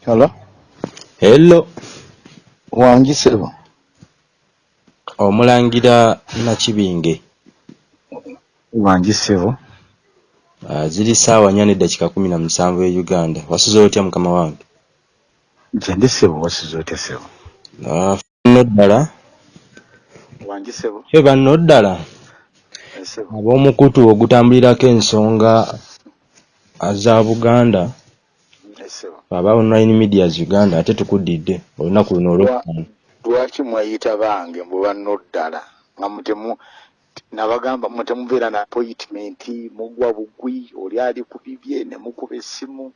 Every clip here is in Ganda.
Hello? Hello. Wangi sebo. Omulangira Nakibinge. Wangi sebo. Uh, ziri saawa nnya n'eddakiika kumi na musanvu e Uganda. Wasuze otya mukama wange? Nze sebo wasuze otya sebo? Uh, nno ddala. Wangi sebo. Kye banno ddala. Ab'omukutu ogutambulirako ensonga za Buganda Sebo. aba online medias Uganda ate tukuddidde olunaku luno olwokutaano. Lwaki mweyita bange mbu banno ddala nga mutemu nabagamba mutemubeera na appointment mugwa bugwi oli ali ku bibye ne mukuba essimu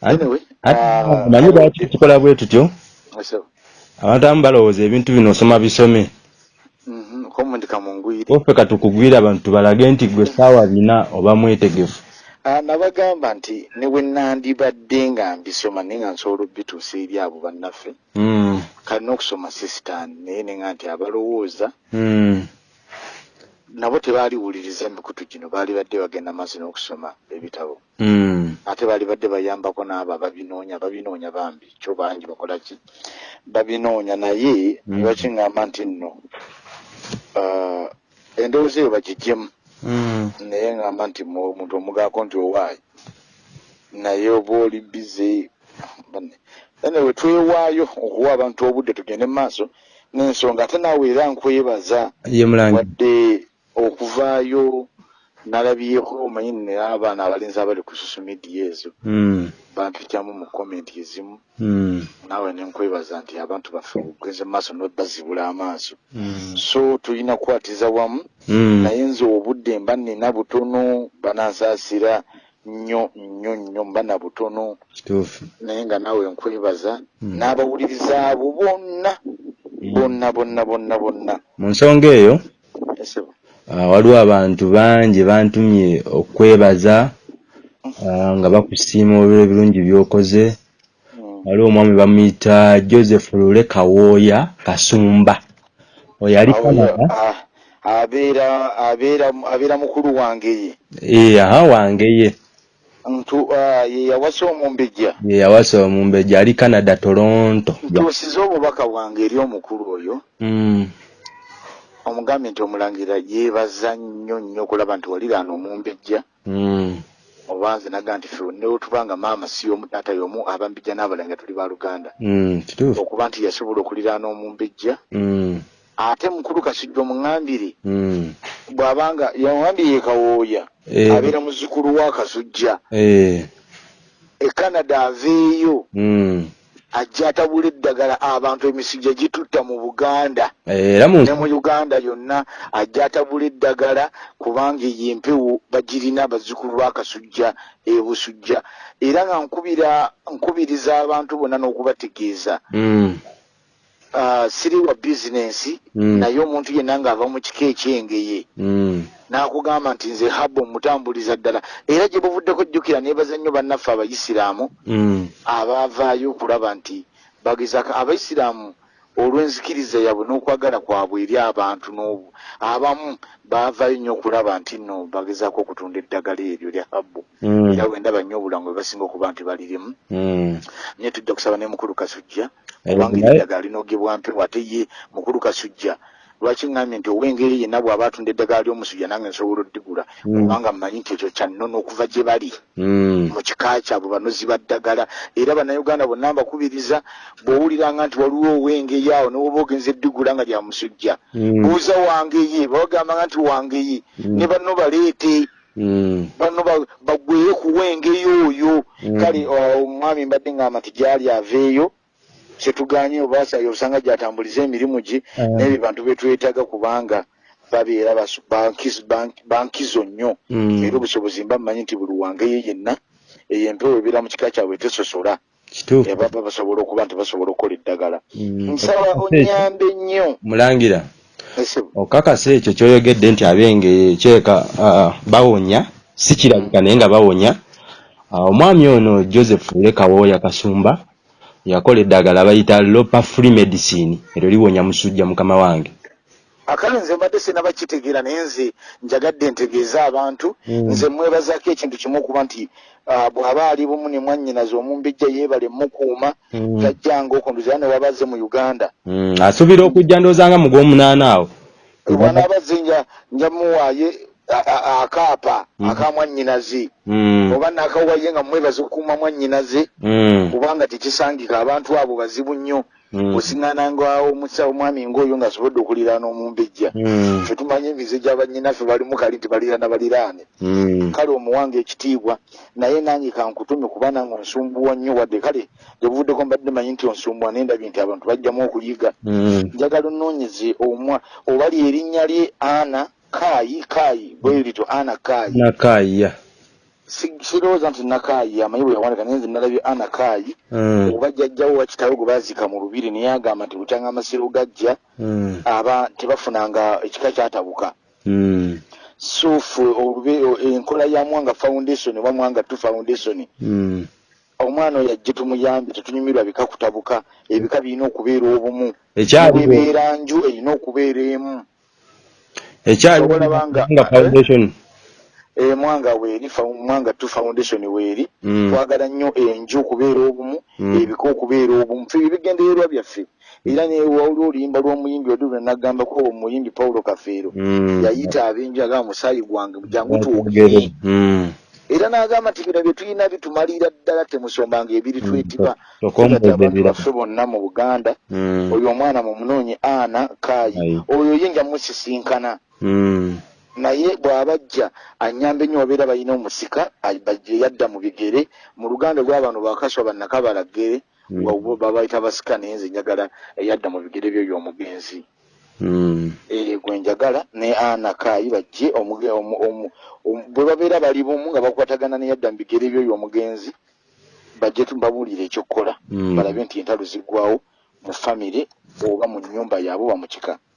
anyway Manyi lwaki tukola bwe tutyo? Abantu abamu balowooza ebintu bino osoma bisome. Mhm, Waffe katukugwira abantu tubalage nti gwe saawa bina oba mwetegefu. Ah, nabagamba nti ne bwe nandibadde nga mbisoma naye nga nsobola obituusa eri abo bannaffe Mm. kalina okusoma sisitaani naye nenga nti abalowooza Mm. nabo tebaaliwuliriza emikutu gino baali badde bagenda maaso n'okusoma ebitabo Mm. ate baali badde bayambako n'abo ababinoonya babinoonya bambi kyo bangi bakola ki babinoonya naye ne bakiŋŋamba nti nno ah, endowooza eyo bagiggyemu Mm. Naye ŋŋamba nti mu- omuntu omugaako nti owaayi naye oba oli bize ane we twewaayo okuwa abantu obudde tugende mu maaso n'ensonga ate naawe era nkwebaza wadde okuvaayo nalabyeko omanyi nina abaana abalenzi abali ku social media ezo Mm. bampityamu mu komenti ezimu Mm. naawe nenkwebaza nti abantu baffe mu maaso nobazibula amaaso Mm. so tulina kukwatiza wamu Mm. naye nze obudde mba nina butono banansaasira nnyo nnyo nnyo mba na butono naye nga naawe nkwebaza Mm. n'abawuliriza abo bonna bonna bonna bonna bonna Mu nsonga eyo Esebo. Waliwo abantu bangi bantumye okwebaza ah, nga bakusiima olw'ebiro ebirungi by'okoze. Mm. Waliwo omwami bamuyita Joseph Lule Kawooya Kasumba. Oyo ali Canada. ah, abeera abeera abeera mukulu wange ye Eh, aha wange ye. ntu ah, ye yawasa omumbejja Ye yawasa omumbejja ali Canada Toronto. ntuusiza obubaka bwange eri omukulu oyo Mm. Omugambye nti omulangira yeebaza nnyo nnyo okulaba nti waliraana omumbejja Mm. oba nze naga nti fe neotubanga maama si omu taata yomu abambijja n'abalenga tuli ba luganda Mm. Kituufu. okuba nti yasobola okuliraana omumbejja Mm. ate mukulu kasujja omuŋambire bw'abanga yaŋambye ye kawooya Eh. abeera muzzukulu wa kasujja Eh. e canada aveeyo. Ajja atabula eddagala abantu emisujja gitutta mu buganda. Ne mu uganda yonna ajja atabula eddagala kubanga eyo empewo bagirina abazzukulu bakasujja ebusujja era nga nkubira nkubiriza abantu bonna n'okubategeeza. Mm. Siri wa bizinensi Mm. naye omuntu yenna ng'ava mu kika ekyengeye Mm. n'akugamba nti nze haba omutambuliza ddala era gye buvuddeko jjukira neebaza nnyo bannaffe abayisiraamu Mm. abaavaayo okulaba nti bagezaka abaisiraamu olw'enzikiriza yabwe n'okwagala kwabwe eri abantu n'obu abamu baavaayo nnyo okulaba nti nno bagezaako okutunda eddagala eryo lya habbu Mm. era bwendaba nnyo obulango bwe basinga okuba nti balirimu Mm. naye tujja kusaba ne mukulu kasujja kubanga eddagala linogebwa mpewo ate ye mukulu kasujja lwaki ŋŋambye nti ow'engeri yenna bw'aba atunda eddagala ly'omusujja nange nsobola oddigula Mm. kubanga mmanyi nti ekyo kyannono okuva gye bali Mm. mu kika kyabwe banozi ba ddagala era bannayuganda bonna mbakubiriza bw'owuliranga nti waliwo ow'engeri awo newoba ogenza eddigula nga lya musujja Mm. buuza wange ye babagambanga nti wange ye Mm. ne banno baleete Mm. banno ba- bagwere ku w'engeri oyo kale omwami mbadde ngamba nti gyali aveeyo kyetuganye obasayo osanga gyatambuliza emirimu gye Ah. n'ebyo bantu betwetaaga kubanga babeera basu- bankiz- bank- bankizo nnyo Mm. era obusobozi mba mmanyi nti buli wange ye yenna eyo empewo ebeera mu kika kyabwe tesosola ebaba basobola okuba nti basobola okukola eddagala Mm. nsaba onyambe nnyo Mulangira. Okakasa ekyo kyoyogedde nti abenge kyeka uh, bawonya si kirabika naye nga bawonya uh, omwami ono joseph lekawooya kasumba yakola eddagala bayita lopa free medicine. Eryo liwonya musujja mukama wange. Akale nze mbadde sinaba kitegeera naye nze njagadde ntegeeza abantu. Mm. nze mwebazaako ekintu kimu okuba nti ah, bw'aba ali bumu ne mwannyinaze omumbejja yeebale mukuuma tajjanga okondozera ne wabazze mu uganda. Mm, asuubira okujja ndowooza nga mu gw'omunaana awo. Bwanaabazze nja nja muwaaye akaapa Mm. aka mwannyinaze Mm, oba naakawaye nga mwebaza okukuuma mwannyinaze mm, kubanga tekisangika abantu abo bazibu nnyo. Mm, osiŋŋananga omusa omwami ng'oyo ng'asobodde okuliraana omumbejja mm, ffe tumanye emize gya bannyinaffe balimu kali nti baliraana baliraane. Mm, kale omuwange ekitiibwa naye nange kankutumye kuba nange onsumbuwa nnyo wadde. Kale gyebuvuddeko mbadde manyi nti onsumbuwa naye ndabye nti abantu bajjamu okuyiga. Mm. njagala onoonyeze omwa oba lyerinnya lye ana kaayi kaayi bwe lito ana kaayi nakaya Si- sirowooza nti nakaayi amanyi bwe yawandika naye nze nalabye ana kaayi Mm, oba jjajjawo wakitawe gwe baziika mu lubiri naye agamba nti butyanga amasiro gajja mm, aba tebafunanga ekika kyatabuka. Mm, so ffe olube o- enkola ya mwanga foundation oba mwanga two foundation mm. omwana oyo ajje tumuyambe tetunyumirwa bika kutabuka ebika birina okubeera obumu. Nju erina okubeera emu ekyaliwo Obalaba nga- nga foundation. e, mwanga weeri mwanga two foundation weeri. Mm, twagala nnyo enju okubeera obumu Mm. ebika okubeera obumu fe ebigendererwa byaffe. Era newawuli oluyimba lw'omuyimbi oddu lwe nagambako omuyimbi paulo kafeero. Mm. yayita ab'enju agamba musaayi gwange jangu Twogere. Mm, era n'agamba nti bino bye tulina bitumalira ddala temusombanga ebiri twetiba baffe bonna mu buganda. Mm, oyo omwana mumunoonye ana kaayi Ayi. oyo yinja musisinkana. mm, naye bw'abajja anyamba ennyo wabeera balina omusika yadda mu bigere. Mu luganda lw'abantu bakaswa bannakabalagere Mm. wa- babayita basika naye nze njagala eyadda mu bigere byo y'omugenzi. Mm, Eh, gwe njagala ne ana kaayi bajje bwe babeera bali bumu nga bakwatagana neyadda mu bigere byo y'omugenzi bajje tubabuulire ekyokukola. Balabe nti entalo ziggwawo mu famire oba mu nnyumba yaabwe oba mu kika. Eh,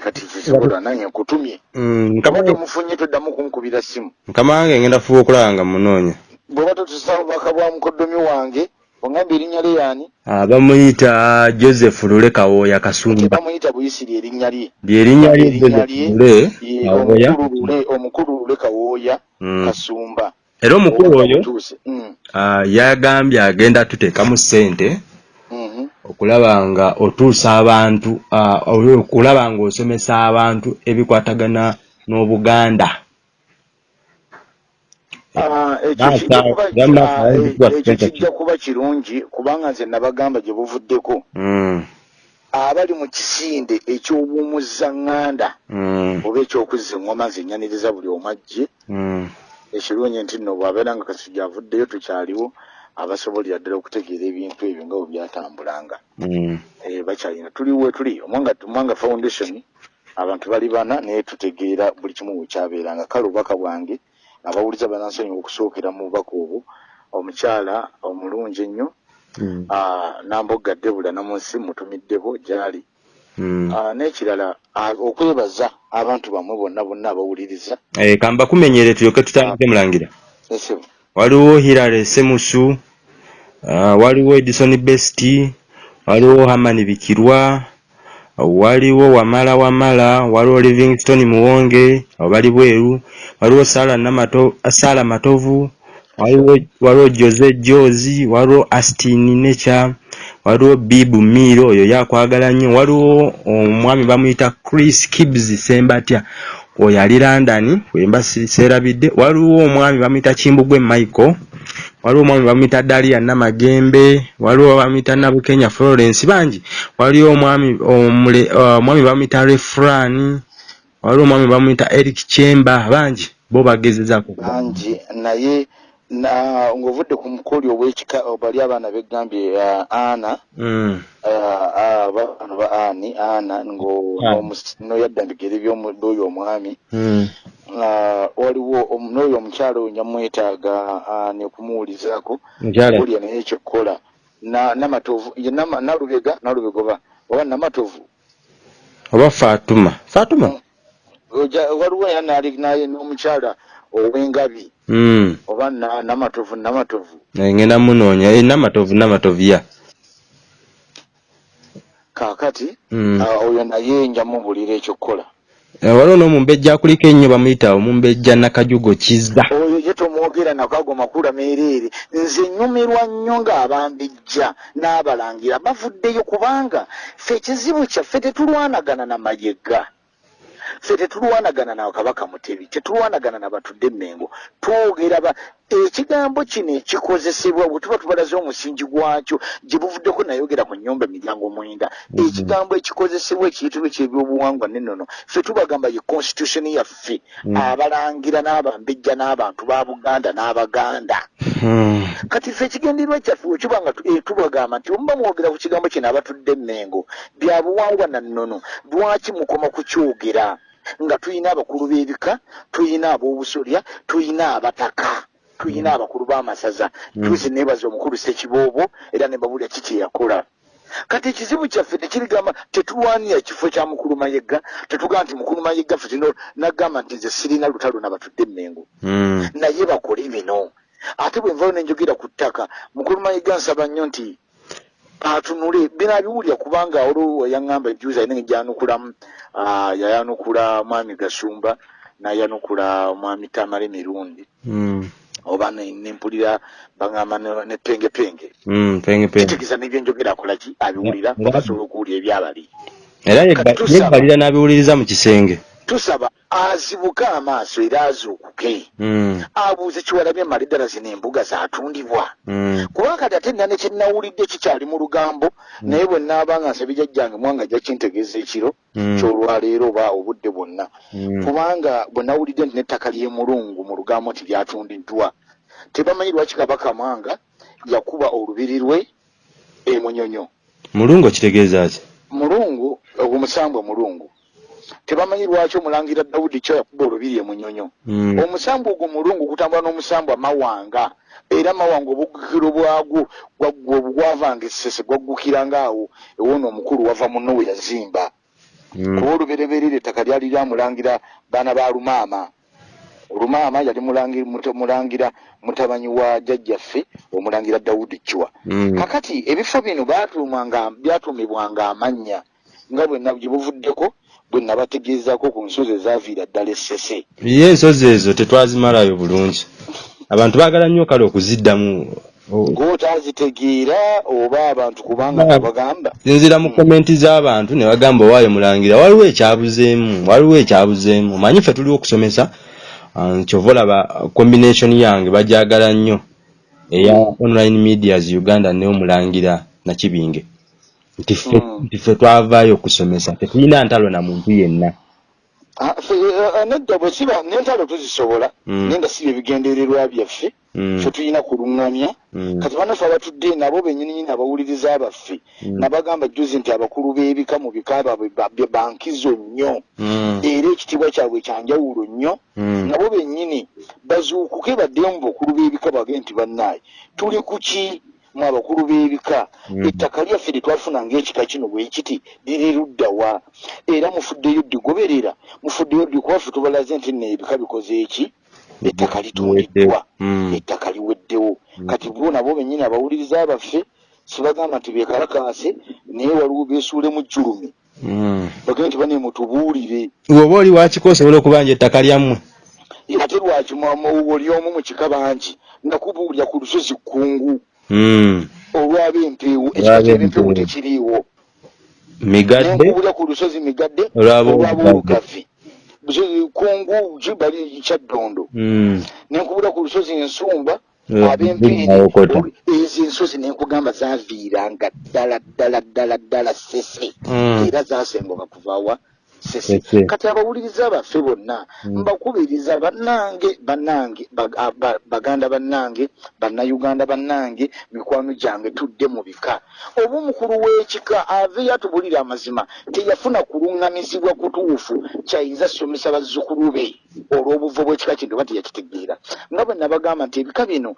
kati kisobola nange nkutumye mm. kama Mukama- tomufunye toddamu kumukubira simu mukama wange ngenda fuba okulaba nga munoonya bw'oba totusaba bubaka bwa mukoddomi wange ongambye erinnya lye yaani Ah, bamuyita joseph lule kawooya kasumba bamuyita buyisiri erinnya lye lyerinnya lye Erinnya joseph lule Ye, kawooya omukulu lule kawooya Mm. kasumba era omukulu Oba oyo. Mm, ah, yagambye agenda tuteekamu ssente mhm. Okulaba nga otuusa abantu okulaba nga osomesa abantu ebikwatagana n'obuganda. Ekyo kijja kuba- eh, ekyo kiteeka kijja kuba kirungi kubanga nze nabagamba gye buvuddeko. Mm, abali mu kisinde eky'obuwumuzzaŋŋanda mm, oba eky'okuzza eŋŋoma nze nyaniriza buli omu ajje mm, ekirungi nti nno bw'abeera nga kasujja avuddeyo tukyaliwo abasobolera ddala okutegeera ebintu ebyo nga bwe byatambulanga. Mm, Eh, bakyalina tuli we tuli. Omwanga foundation abantu bali bana naye tutegeera buli kimu bwe kyabeeranga. Kale obubaka bwange abawuliza banansonyiwa okusookera mu bubaka obwo. Omukyala omulungi ennyo mm, ah, nambogga debula namunsi mutumiddebo gyali. Mm. Ah, n'ekirala okwebaza abantu bamwe bonna bonna abawuliriza. Eh, kamba kumenyere tulyoke tutandike mulangira. Waliwo hilary semusu waliwo edison best waliwo hamani bikirwa waliwo wamala wamala waliwo livingston muwonge abo bali bweru waliwo sala matovu waliwo jose jozi waliwo astin necha waliwo bibu miro oyo yakwagala nnyo. Waliwo omwami bamuyita chris kibs sembatya oyo ali london wemba si- seerabidde waliwo omwami bamuyita kimbugwe michael waliwo omwami bamuyita dalia namagembe waliwo bamuyita nabukenya florence bangi waliwo omwami omule- uh, omwami bamuyita refran waliwo omwami bamuyita eric chemba bangi bo bagezezaako bangi naye na ng'ovudde ku mukoli ow'ekika bali abaana beggambye uh, ana Mm, uh, bano ba ani ana ngo Ani. n'omus- n'oyadda mu bigere by'oyo omwami. Mm, waliwo om- n'oyo omukyala oyo nyamwetaaga uh, nekumuwulizaako kulya naye ekyokukola na namatovu nalubega nalubega oba oba namatovu. Oba fatuma fatuma Oja- waliwo era naali naye n'omukyala ow'engabi. Mm, oba na- namatovu namatovu. Eh, ngenda munoonya. Eh, namatovu namatovu ya. Kaakati Mm. ah, oyo naye njamubulira ekyokukola Eh, waliwo n'omumbejja akuliko ennyo bamuyita omumbejja nakajugo kizza. Oyo ye tomu- mwogera nakwago makula meereere nze nyumirwa nnyo ng'abambijja n'abalangira bavuddeyo kubanga ffe ekizibu kyaffe tetulwanagana na mayega. Ffe tetulwanagana na kabaka mutebi tetulwanagana na batudde emmengo twogera ekigambo kino ekikozesebwa bwe tuba tubalaze omusingi gwakyo gye buvuddeko nayogera ku nnyumba emiryango mwenda Mhm. ekigambo ekikozesebwa ekiyitibwa ekyebyobuwangwa n'ennono ffe tubagamba ye constitution yaffe Mm. abalangira n'abambejja n'abantu ba buganda n'abaganda Hmm. kati ffe ekigendererwa kyaffe wekiba nga eh, tubagamba nti omuba mwogera ku kigambo kino abatudde emmengo bya buwangwa na nnono lwaki mukoma kukyogera nga tuyina abakulu b'ebika tuyina ab'obusolya tuyina abataka tuyina abakulu b'amasaza. Mm. tuzi neebaza omukulu sekiboobo era ne babulya ki kye yakola. Kati ekizibu kyaffe tekirigamba tetulwanira kifo kya mukulu mayegga tetugamba nti mukulu mayegga ffe tulina nagamba nti nze sirina lutalo nabatudde emmengo. Hmm. naye bakole bino. Ate bwe nvayo nenjogera ku ttaka mukulu mayiga nsaba nnyo nti atunule. Bino abiwulira kubanga olwo yaŋŋamba ejuzi alina gyanukulamu yayanukula mwami gasumba nayanukula mwami tamale mirundi. Oba ne- nempulira baŋŋamba ne- nepengepenge. Penge penge. kitegeeza nebyenjogera akolaki abiwulira Nga- basobola okuwulira ebyabali Era yebbalira n'abiwuliriza mu kisenge. Tusaba azibuke amaaso era azuukuke Hmm. abuuze kiwalabye mali ddala zino embuga zatundibwa Hmm. kuba kati ate nane kyenawulidde kikyali mu lugambo naye bwe naabanga nsabye jajjange mwanga ajja kintegeeza ekiro kyolwaleero oba obudde bwonna Hmm. kubanga bwe nawulidde nti n'ettaka ly'emulungu mu lugambo nti lyatundiddwa tebamanyi lwaki kabaka mwanga yakuba olubiri lwe emunyonyo Mulungu kitegeeza ki? mulungu omusambwa mulungu tebamanyi lwaki omulangira dawudi kyo yakuba olubiri emunyonyo Hmm. omusambu ogwo mulungu gutambula n'omusambu amawanga era amawanga obugukiro bwagwo gwavanga essese gwaggukiranga awo ewona omukulu wava muno we yazimba Hmm. kuba olubereberere ettaka lyali lyamulangira baana ba lumaama olumaama yali mulangira mutabanyi wa jjajjaffe omulangira dawudi chwa Hmm. kakati ebifo bino byatuumibwanga amannya nga bwe na- gye buvuddeko bwe nabategeezaako ku nsozi ezaaviira ddala essese. Ye ensozi ezo tetwazimalayo bulungi. Abantu baagala nnyo kale okuziddamu. Gw'otazitegeera oba abantu kubanga Ba- bagamba Sinzira mu komenti z'abantu ne bagamba owaayo mulangira waliwo ekyabuzeemu waliwo ekyabuzeemu. Manyi ffe tuli okusomesa? Ah, kyova olaba combination yange bajagala nnyo. Eya online medias uganda neomulangira nakibinge nti ffe Mm. twavaayo okusomesa tetulina ntalo na muntu yenna. Ah, ffe, eh, nedda bwe siba n'entalo tuzisobola naye nga siba ebigendererwa byaffe. Mm, ffe tulina kuluŋŋamya mm, kati banaffe abatudde nabo bennyininyini abawuliriza baffe Mm. nabagamba juzi nti abakulu b'ebika mu bika baabwe bankizo nnyo. Era ekitiibwa kyabwe kyanjawulo nnyo. Nabo bennyini bazuukuke baddemu mu bakulu b'ebika bage nti bannaaye tuli ku ki mu abakulu b'ebika. Mm. ettaka lyaffe lye twafuna ng'ekika kino bwe kiti liri luddawa era mufuddeyo ddigoberera mufuddeyo ddi kuba ffe tubalaze nti nno ebika bikoze eki? Ettaka litundiddwa Mm. ettaka liweddewo. Kati bo nabo bennyini abawuliriza baffe sibagamba nti bekalakaase naye waliwo beesuulemu jjulumi. Bagende nti bane mutubuulire. Bw'oba oli wakiko osobola okubanja ettaka lyammwe? Ate lwaki mwamu oli omu mu kika bangi? Nakubuulira ku lusozi kkungu Mm. olwaba empeewo ekika Olwaba ky'ebimpeewo empeewo. tekiriiwo migadde nenkubuulira ku lusozi migadde Busozi- kungu kibali kyaddondo Mm. nenkubula ku lusozi ensumba Eh, ab'empeeri Nawokota. olu- ezo ensozi nenkugamba zaaviiranga ddala ddala ddala ddala sese Mm. era zasengoka kuvawa. Kati abawuliriza baffe bonna Mm. mbakubiriza bannange bannange bag- a- ba- baganda bannange bannayuganda bannange mikwano gyange tudde mu bika oba omukulu w'ekika aveeyo atubulira amazima teyafuna kuluŋŋamizibwa kutuufu kyayinza somesa bazzukulu be olw'obuvo bw'ekika kino oba teyakitegeera nga bwe nabagamba nti ebika bino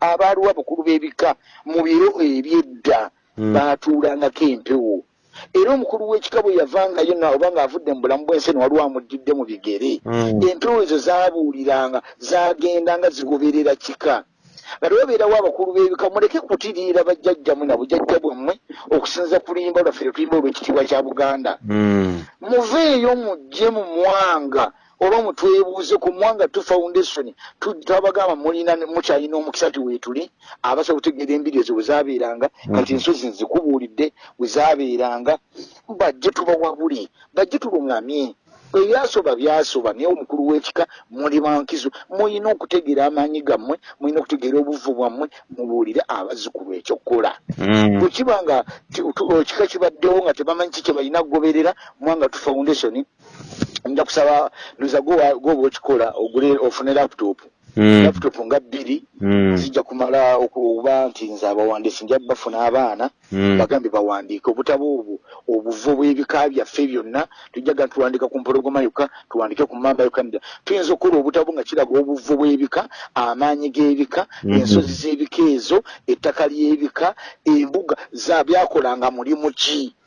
abaaliwo abakulu b'ebika mu biro ebyedda Mm. baatuulangako empewo era omukulu w'ekika bwe yavangayo oba ng'avudde mu bulamu bw'ensi eno waliwo amuddidde mu bigere Mm. empewo ezo zaabuuliranga zagendanga zigoberera kika nga tewabeerawo abakulu b'ebika muleke kutiriira bajjajjamu na bujjajja bwammwe okusinza ku luyimba lwaffe lwe tuyimba olw'ekitiibwa kya buganda Mm. muveeyo mujje mu mwanga olwomu twebuuze ku mwanga tu foundation twabagamba mulina mukyalina omukisa ti weetuli abasobola okutegeera embiri ezo bwe zaabeeranga kati Mhm. ensozi nzikubuulidde bwe zaabeeranga bajje tubawabule bajje tuluŋŋamye ebyasoba byasoba naye omukulu w'ekika muli bankizo mulina okutegeera amaanyi gammwe mulina okutegeera obuvu bwammwe mubuulire abazzukulu ekyokukola Mm. bwe kiba nga ekika kibaddewo nga tebamanyi ki kye balina kugoberera mwanga tu foundation nja kusaba ndoza gwoba okikola ogule ofune laptop Mm. laptop nga bbiri Mm. zijja kumala okuba nti nze abawandiisi nja bafuna abaana Mm. bagambye bawandiike obutabo obwo obuvo bw'ebika byaffe byonna tujjaga tuwandika ku mpologoma yokka tuwandike ku mamba uganda tuyinza okukola obutabo nga kiraga obuvo bw'ebika amaanyi g'ebika Mhm. ensozi z'ebika ezo ettaka ly'ebika embuga za byakolanga mulimu ki Mm.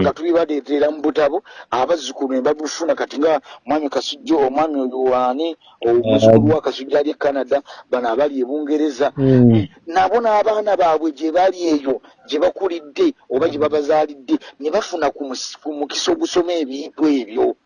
Nga tubibaleetera mu butabo abazzukulu ne babufuna kati nga mwami kasujjo omwami oyo wani omuzukulu wa kasujjo ali e canada bano abali e bungereza Mm. nabo n'abaana baabwe gye bali eyo gye bakulidde oba gye babazaalidde ne bafuna ku mukisa ogusoma ebintu ebyo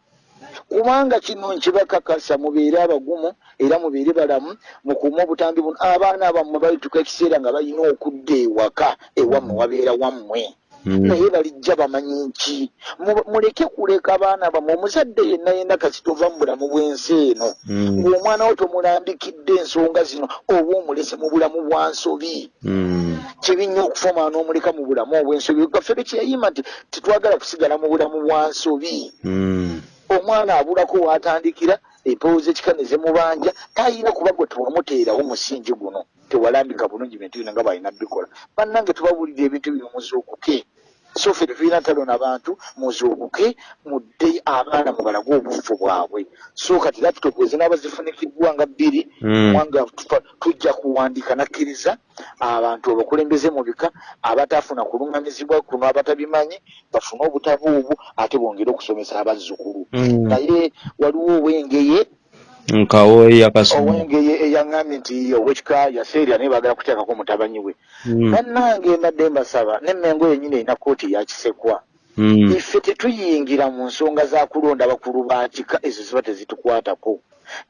kubanga kino nkibakakasa mubeere abagumu era mubeere balamu mukuume obutambi buno abaana bammwe balituka ekiseera nga balina okudda ewaka ewammwe wabeera wammwe Mm. Naye balijja bamanyi nki Mu- muleke kuleka abaana bammwe. Omuzadde yenna yenna kasi tova mu bulamu bw'ensi eno. Mm. ng'omwana wo tomulambikidde ensonga zino oba omulese mu bulamu bwa nsobi. Mm. kibi nnyo okufumaa n'omuleka mu bulamu obw'ensobi. Gaffe bekiyayima nti tetwagala kusigala mu bulamu bwa nsobi. Mm. omwana abulako waatandikira empewo z'ekika ne zimubanja talina kuba gwe tewamuteerawo musingi guno. Tewalambika bulungi bintu bino nga balina bikola. Bannange tubabuulira ebintu bino muzuukuke so ffe tetulina ntalo n'abantu muzuukuke mudde abaana mubalage obufu bwabwe. So kati laptop ezinaaba zifunikiddwa nga bbiri mwanga tufa- tujja kuwandiika nakkiriza abantu abakulembeze mu bika abataafuna kuluŋŋamizibwa kuno abatabimanyi bafune obutabo obwo ate bongere okusomesa abazzukulu. Mm. naye waliwo owengeye nkawo yakasoma. Owengeye eyaŋŋambye nti owekika yaseerya naye baagala kuteekako mutabanyi we. Bannange mbadde mbasaba nemmengo yenyini erina kooti yakisekwa Mm. iffe tetuyingira mu nsonga za kulonda bakulu ba kika ezo ziba tezitukwatako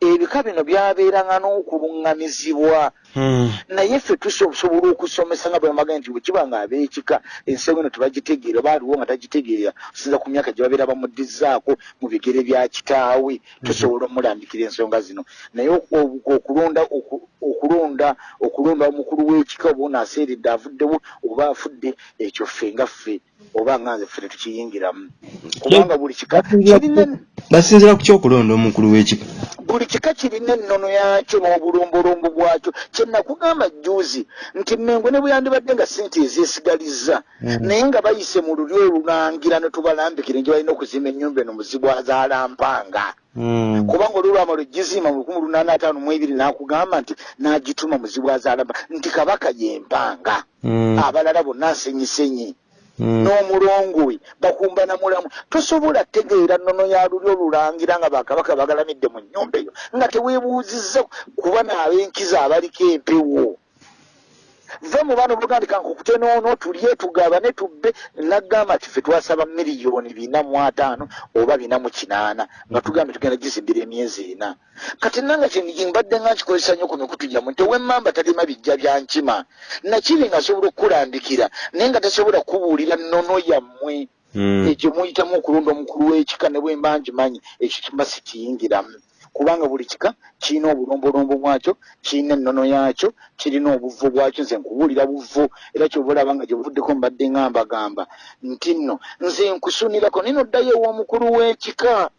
ebika bino byabeeranga n'okuluŋŋamizibwa Mm. naye ffe tusobola okusomesa nga bwemaga nti bwekiba nga ab'ekika ensengo eno tebagitegeera oba aliwo nga tagitegeera. Osinza ku myaka gye babeera bamuddizaako mu bigere bya kitaawe tusobola omulambikira ensonga zino. Naye oku- okulonda oku- okulonda okulonda omukulu w'ekika oba ono aseeredde avuddewo oba afudde ekyo ffe nga ffe oba nga nze ffe tetukiyingiramu kubanga buli kika kirina basinzira ku kyokulonda omukulu w'ekika buli kika kirina ennono yakyo n'obulombolombo bwakyo kyenakugamba juuzi nti mmengo ne bwe yandibadde nga sente ezeesigalizza Mm. naye nga bayise mu luli olulangira ne tubalambikire nje balina okuzimba ennyumba eno muzibwazalampanga Mm. kubanga olwolwama lwegizima mu lukumi lunaana ataano mu ebiri n'akugamba nti n'agituma muzibwazalamba nti kabaka yempanga Mm. abalala bonna nsenyisenyi. N'omulongo we bakumba na mulamu. Tosobola tegeera nnono ya luli olulangira nga bakabaka bagalamidde mu nnyumba eyo nga teweebuuzizza kuba n'ab'enkiza abaliko empewo va mu baana obugandika nkukutenoono tulye tugabane tubbe. Nagamba nti ffe twasaba miliyoni bina mu ataano oba bina mu kinaana nga tugambye tugenda gizimbira emyezi ena. Kati nanga mbadde nga nkikozesa nnyo ku mikutu gyammwe nti owemmamba talima bijja bya nkima. Nakiri nga asobola okukulambikira naye nga tasobola kubuulira nnono yammwe. Mm. ekyo muyitamu okulonda omukulu w'ekika ne bwe mba nkimanyi ekyo kimba sikiyingiramu kubanga buli kika kirina obulombolombo bwakyo kirina ennono yakyo kirina obuvu bwakyo nze nkubuulira buvu era kyoba olaba nga gye buvuddeko mbadde nga mbagamba nti nno nze nkusunirako naye noddayo ew'omukulu w'ekika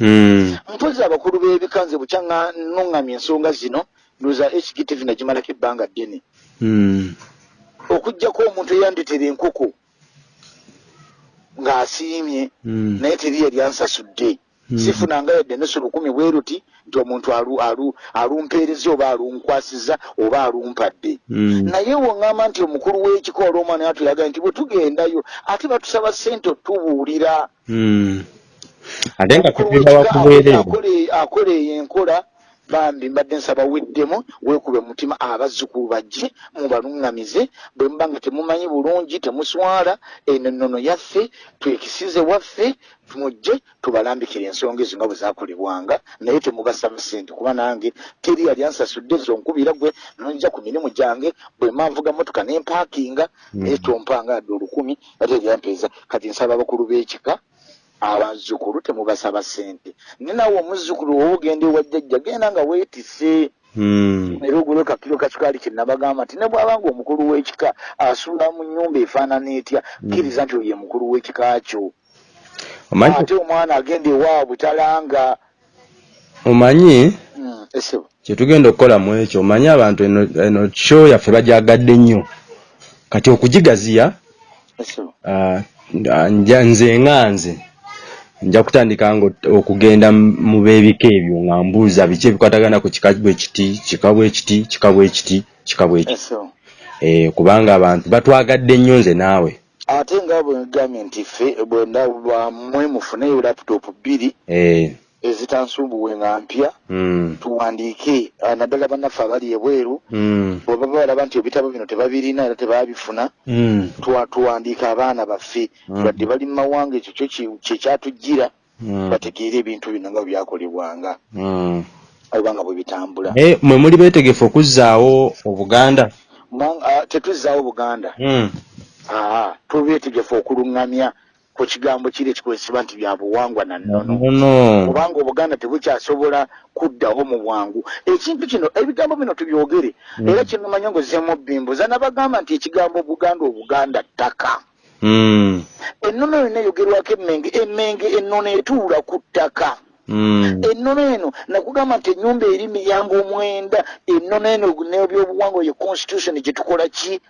Mm. mpozi abakulu b'ebika nze bukya nga nnuŋŋamya ensonga zino ndowooza hgtv nagimalako ebbanga ddene Mm. okugjako omuntu eyanditera enkoko ng'asiimye Mm. naye teri yali ansasudde Mm. sifunanga yadde enusu lukumi bwe ruti nti omuntu alu- alu- alumpeereza oba alunkwasiza oba alumpadde Mm. naye woŋŋamba nti omukulu w'ekika olw'omwana yatulaga nti bwe tugendayo ate batusaba ssente otubuulira Mm. ate nga Omukulu tugenda w'ekika wakubeerera akola- akola eyo enkola bambi mbadde nsaba weddemu weekube mutima abazzukulu bajje mubaluŋŋamize bwe muba nga temumanyi bulungi temuswala eno ennono yaffe twekisize waffe mujje tubalambikire ensonga ezo nga bwe zakolebwanga naye temubasaba ssente. Kuba nange teri yali ansasudde zonkubira gwe nonja ku mirimu gyange bwe manvuga motoka nempaakinga naye tompanga adde olukumi ate eryampeeza kati nsaba abakulu b'ekika abazzukulu temubasaba ssente. Ne nawe omuzzukulu wowe ogenda ewa jjajja genda nga weetise Mm. era ogule kakiro kakikwali kyenabagamba nti ne bw'abanga omukulu w'ekika asuula mu nnyumba efaanana etya? Kkiriza nti oyo ye mukulu w'ekika kyo. Ate omwana agenda ewaabwe talanga omanyi? Mm, esebo kyetugenda okukola mu ekyo omanyi abantu eno show yaffe bajagadde nnyo. Kati okugigaziya ah, nze nga nze nja kutandika okugenda mu b'ebika ebyo nga mbuuza biki ebikwatagana ku kika bwe kiti kika bwe kiti kika bwe kiti kika bwe kiti. Eh, kubanga abantu batwagadde nnyo nze naawe. Ate nga bwe ngambye nti ffe bwe ndaba mmwe mufuneyo laputopu bbiri ezitansumbuwe nga mpya mm, tuwandiike. Ah, naddala bannaffe abali ebweru mm, bwe baba balaba nti ebitabo bino tebabirina era tebabifuna mm, tuwa- tuwandiika abaana baffe. Mm. badde bali mu mawanga ekyo kyo kyekyatujjira mm, bategeere ebintu bino nga bwe byakolebwanga. Mm. oba nga bwe bitambula. Eh, mwe muli beetegefu okuzzaawo obuganda? Ah, tetuzzaawo buganda. Mm. aa tubeetegefu okuluŋŋamya ku kigambo kiri ekikozesebwa nti bya buwangwa na nnono. Nono kubanga obuganda tebukyasobola kuddawo mu bwangu. Ekintu kino ebigambo bino tubyogere. Era kino manyi ngozeemu bimbuza nabagamba nti ekigambo buganda obuganda ttaka. Mm, ennono yonna eyogerwako emmenge emmenge ennono etuula ku ttaka. Mm, ennono eno nakugamba nti ennyumba eri miyango omwenda ennono eno nebyobuwangwa ye constitution gye tukola ki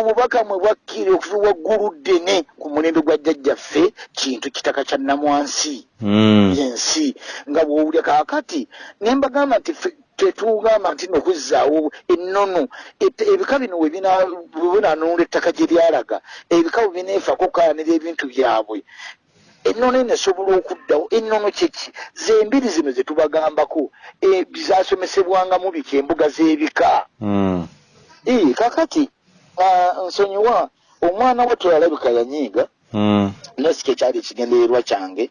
omubaka mwe bwakkire okuva waggulu ddene ku mulembe gwa jjajjaffe kintu kitaka kya namwansi Mm, yensi. Nga bwowulya kaakati ne mbagamba nti tetugamba nti nokuzzaawo ennono. Ebika bino we bina- bwe binanunula ettaka gye lyalaga ebika bwe bineefako kukayanira ebintu byabwe. Ennono eno esobola okuddawo ennono kyeki zembiri zino ze tubagambako e, zasomesebwangamu biki embuga z'ebika. Mm, Ee, kakati ah, nsonyiwa omwana wattu alabika yanyiiga mm, nasiki ekyali ekigendererwa kyange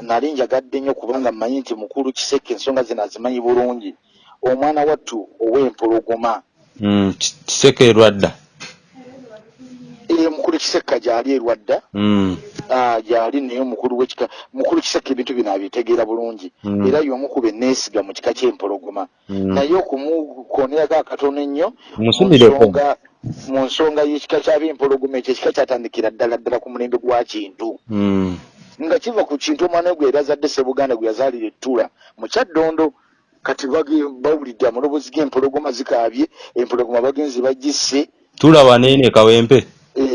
nali njagadde nnyo kubanga mmanyi nti mukulu kiseke ensonga zino azimanyi bulungi. Omwana wattu ow'empologoma. Mm. Ki- kiseko erwadda ee mukulu kisekka gyali erwadda Mm, ah, gyali naye omukulu wekika mukulu kiseka ebintu bino abitegeera bulungi. Mm. era y'omu ku beneesiga mu kika ky'empologoma. Mm. naye okumukonerako akatono ennyo mu Musumireko. nsonga- mu nsonga y'ekika ky'abempologoma ekyo ekika kyatandikira ddala ddala ku mulembe gwa kintu. Mm, nga kiva ku kintu omwana we gwe yali azadde sebuganda gwe yazaalira ettula mu kyaddondo kati bage- bawulidde amaloboozi g'empologoma zikaabye empologoma bagenzi bagisse. Tula waneene kawempe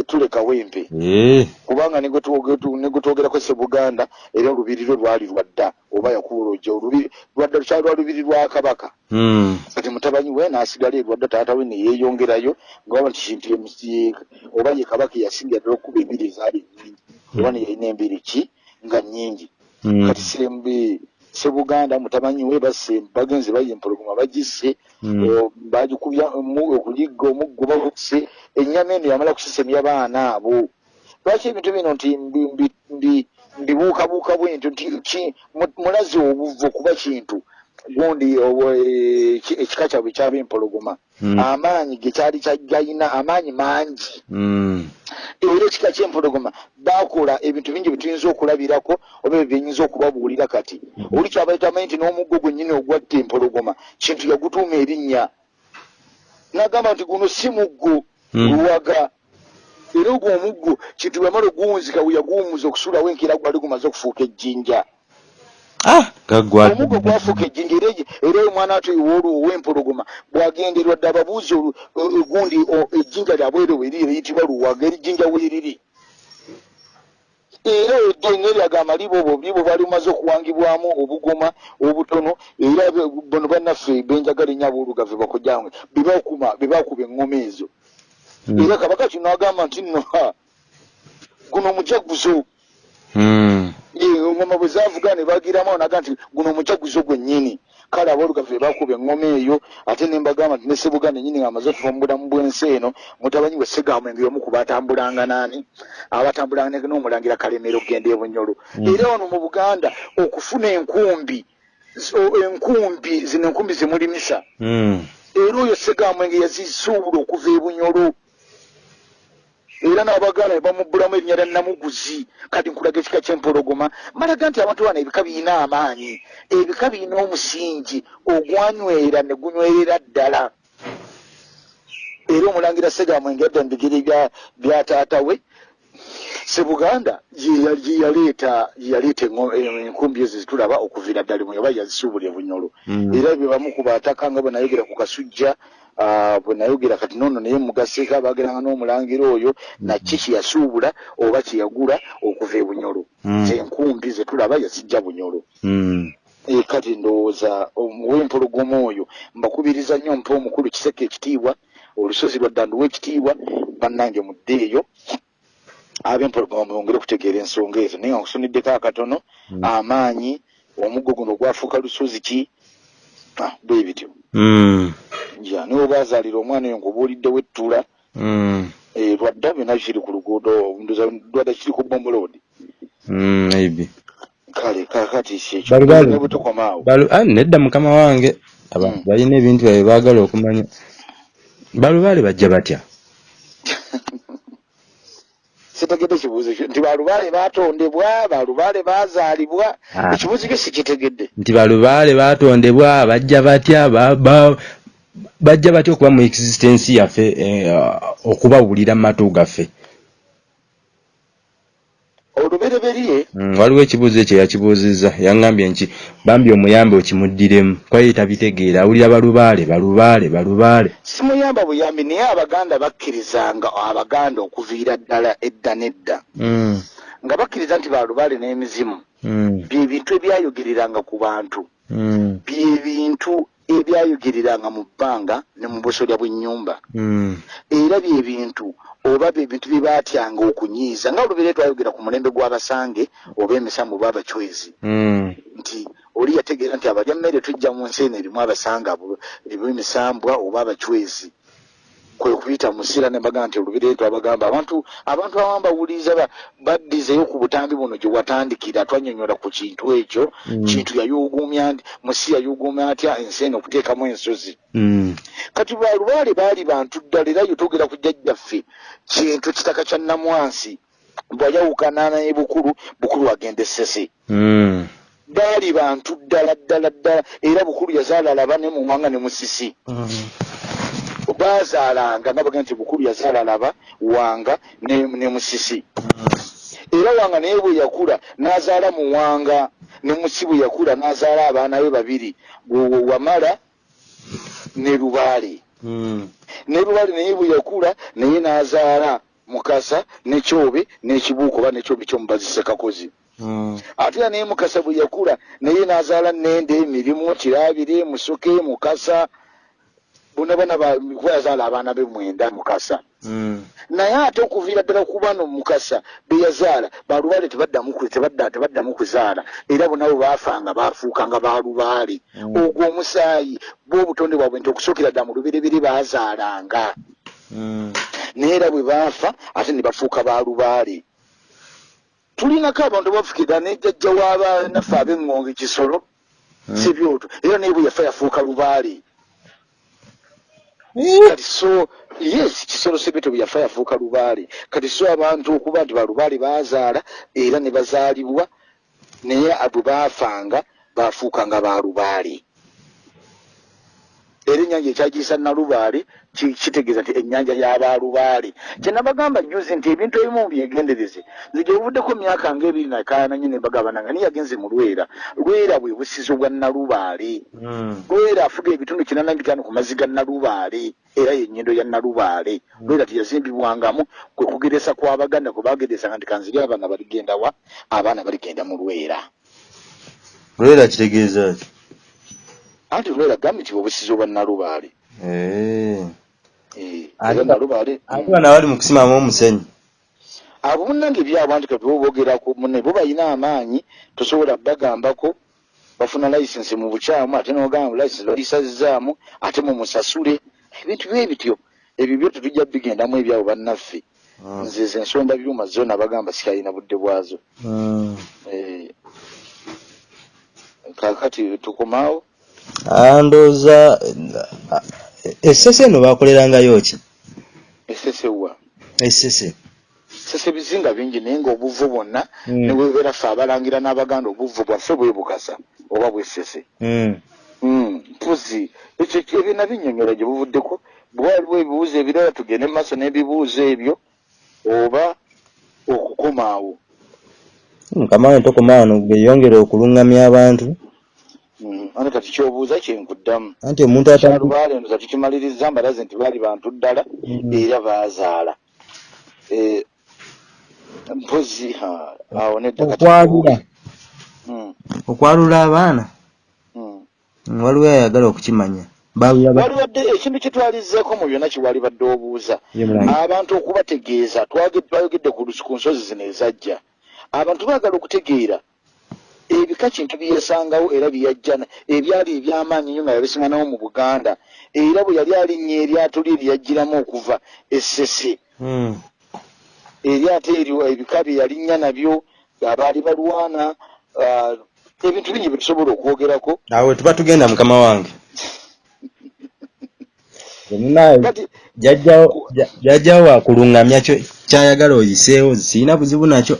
tuleka wempe. Eh, kubanga ne gwe twoge- tu- ne gwe twogerako sebuganda era olubiri lwe lwali lwadda oba yakuwolojja olubiri lwadda lukyali lwa lubiri lwa kabaka. Mm, kati mutabanyi we n'asigala erwadda taata we neyeeyongerayo ngaba nti kintu ye- ye- oba ye kabaka eyasinga ddala okuba embiri ezaali nnyingi oba neyalina embiri ki? Nga nnyingi. Mm, kati sembe sebuganda mutamanyi we basse bagenzi baye empologoma bagisse mm. o, bagikubya okuliga omuggo bagusse ennyama eno yamala kusisemya baana abo. Lwaki ebintu bino nti mbi- mbi- mbi- mbibuukabuuka bwentyo nti ki- mu- mulazi obuvu okuba kintu gundi obo- eh, ki- ekika kyabwe kyaba empologoma Mm. amaanyi ge kyali kyagayina amaanyi mangi. Mm, era ekika ky'empologoma bakola ebintu bingi byetuyinza okulabirako oba ebyo byenyinza okubabuulira kati. Oli kyabaita amanyi nti n'omuggo gwennyini ogwatta empologoma kintu yagutuuma erinnya. Nagamba nti guno si muggo luwaga. Era ogwo omuggo kintu bwamala oguwunzika we yaguwumuza okusulawo enkeera gwali gumaze okufuuka ejjinja ah gaggwa. omuggo gwafuuka ejjinja era era omwana ati ow'olwo ow'empologoma bwagenderwa dde ababuuzi gundi ejjinja lyabwere weriri eriyitibwa luwaga erijjinja weeriri era eddenge lyagamba libo obwo libo bali bumaze okuwangibwamu obugoma obutono era bono bannaffe benjagala ennyo aboolugave bakojjange bebakuma bebakuba eŋŋoma ezo. Mm. era kabaka kino agamba nti nno guno mujaguzo Eŋŋoma bwe zavuga ne bagiramu naga nti guno mujaguzo gwennyini kale aboolugave bakuba eŋŋoma eyo ate ne mbagamba nti ne sebuganda nyini nga amaze okuva mu bulamu bw'ensi eno mutabanyi we segamwenge omu ku batambulanga naani. Abatambulanga n'omulangira kalemero okgenda e bunyolo Mm. era wano mu buganda okufuna enkumbi enkumbi zino enkumbi zimulimisa Mm. era oyo segamwenge yazisuubula okuva e bunyolo era n'abaganda ne bamubbulamu erinnya lya namuguzi. Kati nkulaga ekika ky'empologoma malaga nti abantu bano ebika birina amaanyi. Ebika birina omusingi ogwanywera ne gunywerera ddala. Era omulangira segamwenge adda mu bigere bya- taata we sebuganda gye gye yaleeta gye yaleeta engo- eh, enkumbi ezo zitulaba okuviira ddala mu oba yazisuubula e bunyolo. Mm. era bye bamu ku bataka nga bwe nayogera ku kasujja bwe nayogera kati noono naye mugaseeko abageranga n'omulangira oyo naki kye yasuubula oba kye yagula okuva e bunyolo Mm. enkumbi ze tulaba yazijja bunyolo Mm. Eh, kati ndowooza owempologoma oyo mbakubiriza nnyo mpa omukulu kiseke ekitiibwa olusozi lwa ddanduwa ekitiibwa bannange mudde eyo ab'empologoma mwongere okutegeera ensonga ezo naye nga nkusuniddeko akatono Mm. amaanyi omuggo guno gwafuuka lusozi ki Ah, bwe bityo Mm. ja niwe bazaalira omwana oyo nkubuuliddewo ettula Mm. eh, lwadda byonna kiri ku luguudo ndoza lwadda kiri ku bombolodi Mm. maybe kale kakati kyekyo Bali bali- ne butukomaawo Balu, ah, nedda mukama wange abantu Mm. balina ebintu byabwe baagala okumanya balubaale bajja batya sitegedde kibuuzo kyo nti balubaale baatondebwa balubaale baazaalibwa Ah. ekibuuzo kyo sikitegedde nti balubaale baatondebwa bajja batya ba- ba- bajja batya okuba mu existence yaffe eh, okubawulira mu matu gaffe. Olubereberye Mm, waliwo ekibuuzo ekyo yakibuuzizza yaŋŋambye nti bambi omuyambe okimuddiremu. Kwaye tabitegeera awulira balubaale balubaale balubaale. Simuyamba buyambi naye abaganda bakkirizanga abaganda okuviira ddala edda n'edda. Mm, nga bakkiriza nti balubaale n'emizimu. Mm, bye bintu ebyayogereranga ku bantu. Mm, bye bintu ebyayogereranga mu bbanga ne mu busolya bw'ennyumba. Mm, era bye bintu oba bye bintu bye baatyanga okunyiiza nga olubere twayogera ku mulembe gw'abasange oba emisambu oba abacwezi mm, nti oli yategeera nti abalya mmere tujja mu nsi eno erimu abasanga abo- erimu emisambwa oba abacwezi kwe kuyita musira ne bagamba nti olubiri twabagamba. Abantu abantu abamu bawuliriza ba- baddizeyo ku butambi buno gye watandikira twanyonyola ku kintu ekyo. Mm. kintu yayuguumya ndi musi yayuguumya atya ensi eno okuteekamu ensozi. Mm, kati balubaale baali bantu ddala era yo twogera ku jjajjaffe kintu kitaka kya namwansi bwayawukana naye bukulu bukulu agenda essese mm, baali bantu ddala ddala ddala era bukulu yazaala laba ne mu mwanga ne musisi baazaalanga nga bagamba nti bukulu yazaala laba wanga ne, ne musisi. Era wanga naye bwe yakula n'azaala muwanga ne musi bwe yakula n'azaala abaana be babiri Wa- wamala ne lubaale mm, ne lubaale naye bwe yakula naye n'azaala mukasa ne kyobe n'ekibuuko oba nekyobe kyomubazise kakozi mm, ate era naye mukasa bwe yakula naye n'azaala nende emirimu kiraabire musoke mukasa kuba yazaala abaana be mwenda mukasa. Mm, naye ate okuviira ddala ku bano mukasa be yazaala balubaale tebaddamu ku- tebadda tebaddamu kuzaala era bonna bwe baafanga baafuukanga balubaale Mm. ogwo omusaayi bo obutonde bwabwe nti okusookera ddala mu luberebere baazaalanga. Mm, naye era bwe baafa ate ne bafuuka balubaale tulinako abantu bafukira ne jjajja w'abanaffe ab'eŋŋonge kisolo Mm. sibyoto era naye bwe yafa yafuuka lubaale kati so yes kisolo sebyoto bwe yafa yafuuka lubaale. Kati so abantu okuba nti balubaale baazaala era ne bazaalibwa naye bwe baafanga baafuukanga balubaale era ennyanja ekyagiyisa nalubaale ki- kitegeeza nti ennyanja y'abalubaale kyenabagamba juzi nti ebintu ebimu byegendereze nze gye buvuddeko myaka ng'ebiri nakaananye ne bagabana nga niye yagenze mu lwera. Lwera bwe busizo bwa nalubaale mm, lwera afuga ebitundu kinana bitaano ku mazzi ga nalubaale era yenyindo ya nalubaale lwera teyazimbibwangamu kwe kugeresa kw'abaganda kwe bageresanga nti kanziri abaana baligenda wa abaana baligenda mu lwera. Lwera kitegeeza ki anti lwera gambi nti obusizo bwa nalubaale Eh. Eh, Ate era ba- nalubaale ate bano abali mu kusimamu omusenyu abo munnange ebyabo anti kati bobogerako munne bo balina amaanyi tosobola bagambako bafuna license mu bukyamu ate nogamba license balisazzaamu ate mumusasule ebintu bye bityo ebyo byo tetujja bigendamu ebyabo bannaffe Mm. nze ze ensonda byuma zo nabagamba sikalina budde bwazo Mm. Eh, kakati tukomaawo Ah, ndowooza essese eno bakolerangayo ki? Esesewa essese sese bizinga bingi naye ngaobuvu bwonna Mm. ne bwebeera ffe abalangira n'abaganda obuvu bwaffe bwebukasa oba bwesese Mm. Mm, mpozi ekyo ebyo nabinnyonnyola gye buvuddeko. Bwe waliwo ebibuuzo ebirala tugende mu maaso n'ebibuuzo ebyo oba okukomaawo mukama wange tokoma wano beyongere okulungamya abantu Mm, ane kati kyobuuza kyenkuddamu anti omuntu ata kyalubaale eno kati kimaliriza mbalaze nti baali bantu ddala Mm. era baazaala. Eh, mpozi awo nedda kati okwalula. Mm, okwalula abaana? Waliwo ayagala okukimanya. Waliwadde ekintu kyetwalizzeeko mu byonna kiwali badde obuuza. Abantu okubategeeza twayogedde ku nsozi zino ezajja. Abantu baagala okutegeera ebika kintu byeyasangawo era byeyajja na- ebyali ebyamaanyi nnyo nga yabisinganawo mu buganda era bwe yali alinnya eryato lye lyeyajjiramu okuva essese. Mm. eryato eryo ebika bye yalinnya nabyo abaali balwana ah, ebintu bingi bye tusobola okwogerako. Awe tuba tugenda mukama wange. Jajjawo ja- jajjawo wakulungamya kyayagala oyiseewo sirina buzibu nakyo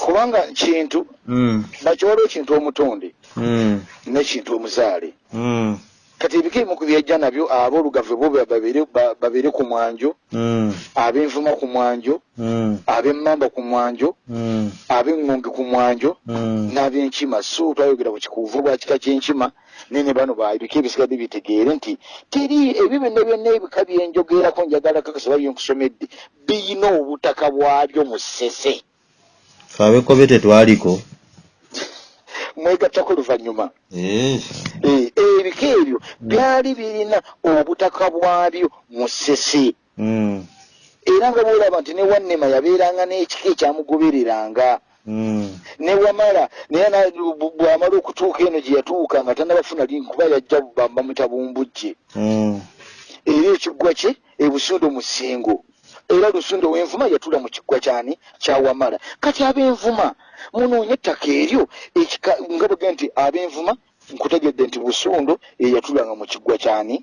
kubanga kintu Mm. bakiwaliwo kintu omutonde Mm. n'ekintu omuzaale Mm. kati ebika ebimu ku byejja nabyo aboolugave bo ba- babeere ba- babeere ku mwanjo Mm. ab'envuma ku mwanjo Mm. ab'emmamba ku mwanjo Mm. ab'eŋŋonge ku mwanjo Mm. n'ab'enkima so twayogera ku kikuuvu bwa kika ky'enkima nene bano ba ebika ebisigadde bitegeere nti teri ebyo byonna byonna ebika byenjogerako njagala kakasa babyenkusomedde biyina obutaka bwabyo mu ssese fe abekobe tetwaliko mwegattako luvannyuma Eh. Eh, ebika ebyo byali birina obutaka bwabyo mu ssese Mm. era nga bwolaba nti ne wannema yabeeranga n'ekika ekyamugobereranga Mm. ne wamala naye bw'amala okutuuka eno gye yatuuka nga tannabafuna linkuba yajja ba- bamuyita bumbujje Mm. era ekiggwa kye ebusundo mu ssingo era lusundo w'envuma yatula mu kiggwa kyani kyawamala kati ab'envuma munoonye ettaka eryo nga bwega nti ab'envuma nkutegedde nti busundo eyatulanga mu kiggwa kyani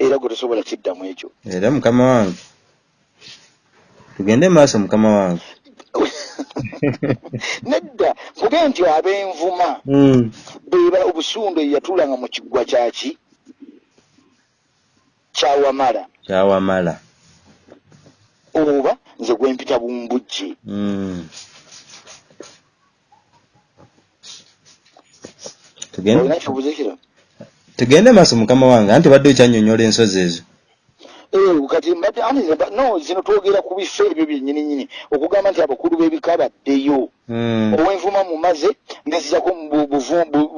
era gwe tosobola kiddamu ekyo. Era mukama wange. Tugende maaso mukama wange. Nedda kuge nti ab'envuma Mm. beba obusundo eyatulanga mu kiggwa kyaki kyawamala. Kyawamala. Oba nze gwempita bumbujje Mm. tugende olina kibuuzo kiro tugende maaso mukama wange anti obadde okyannyonnyola ensozi ezo. Eh, kati no zino twogera ku bifo ebyo byennyini nyini okugamba nti abakulu b'ebika baddeyo Mm. ow'envuma mumaze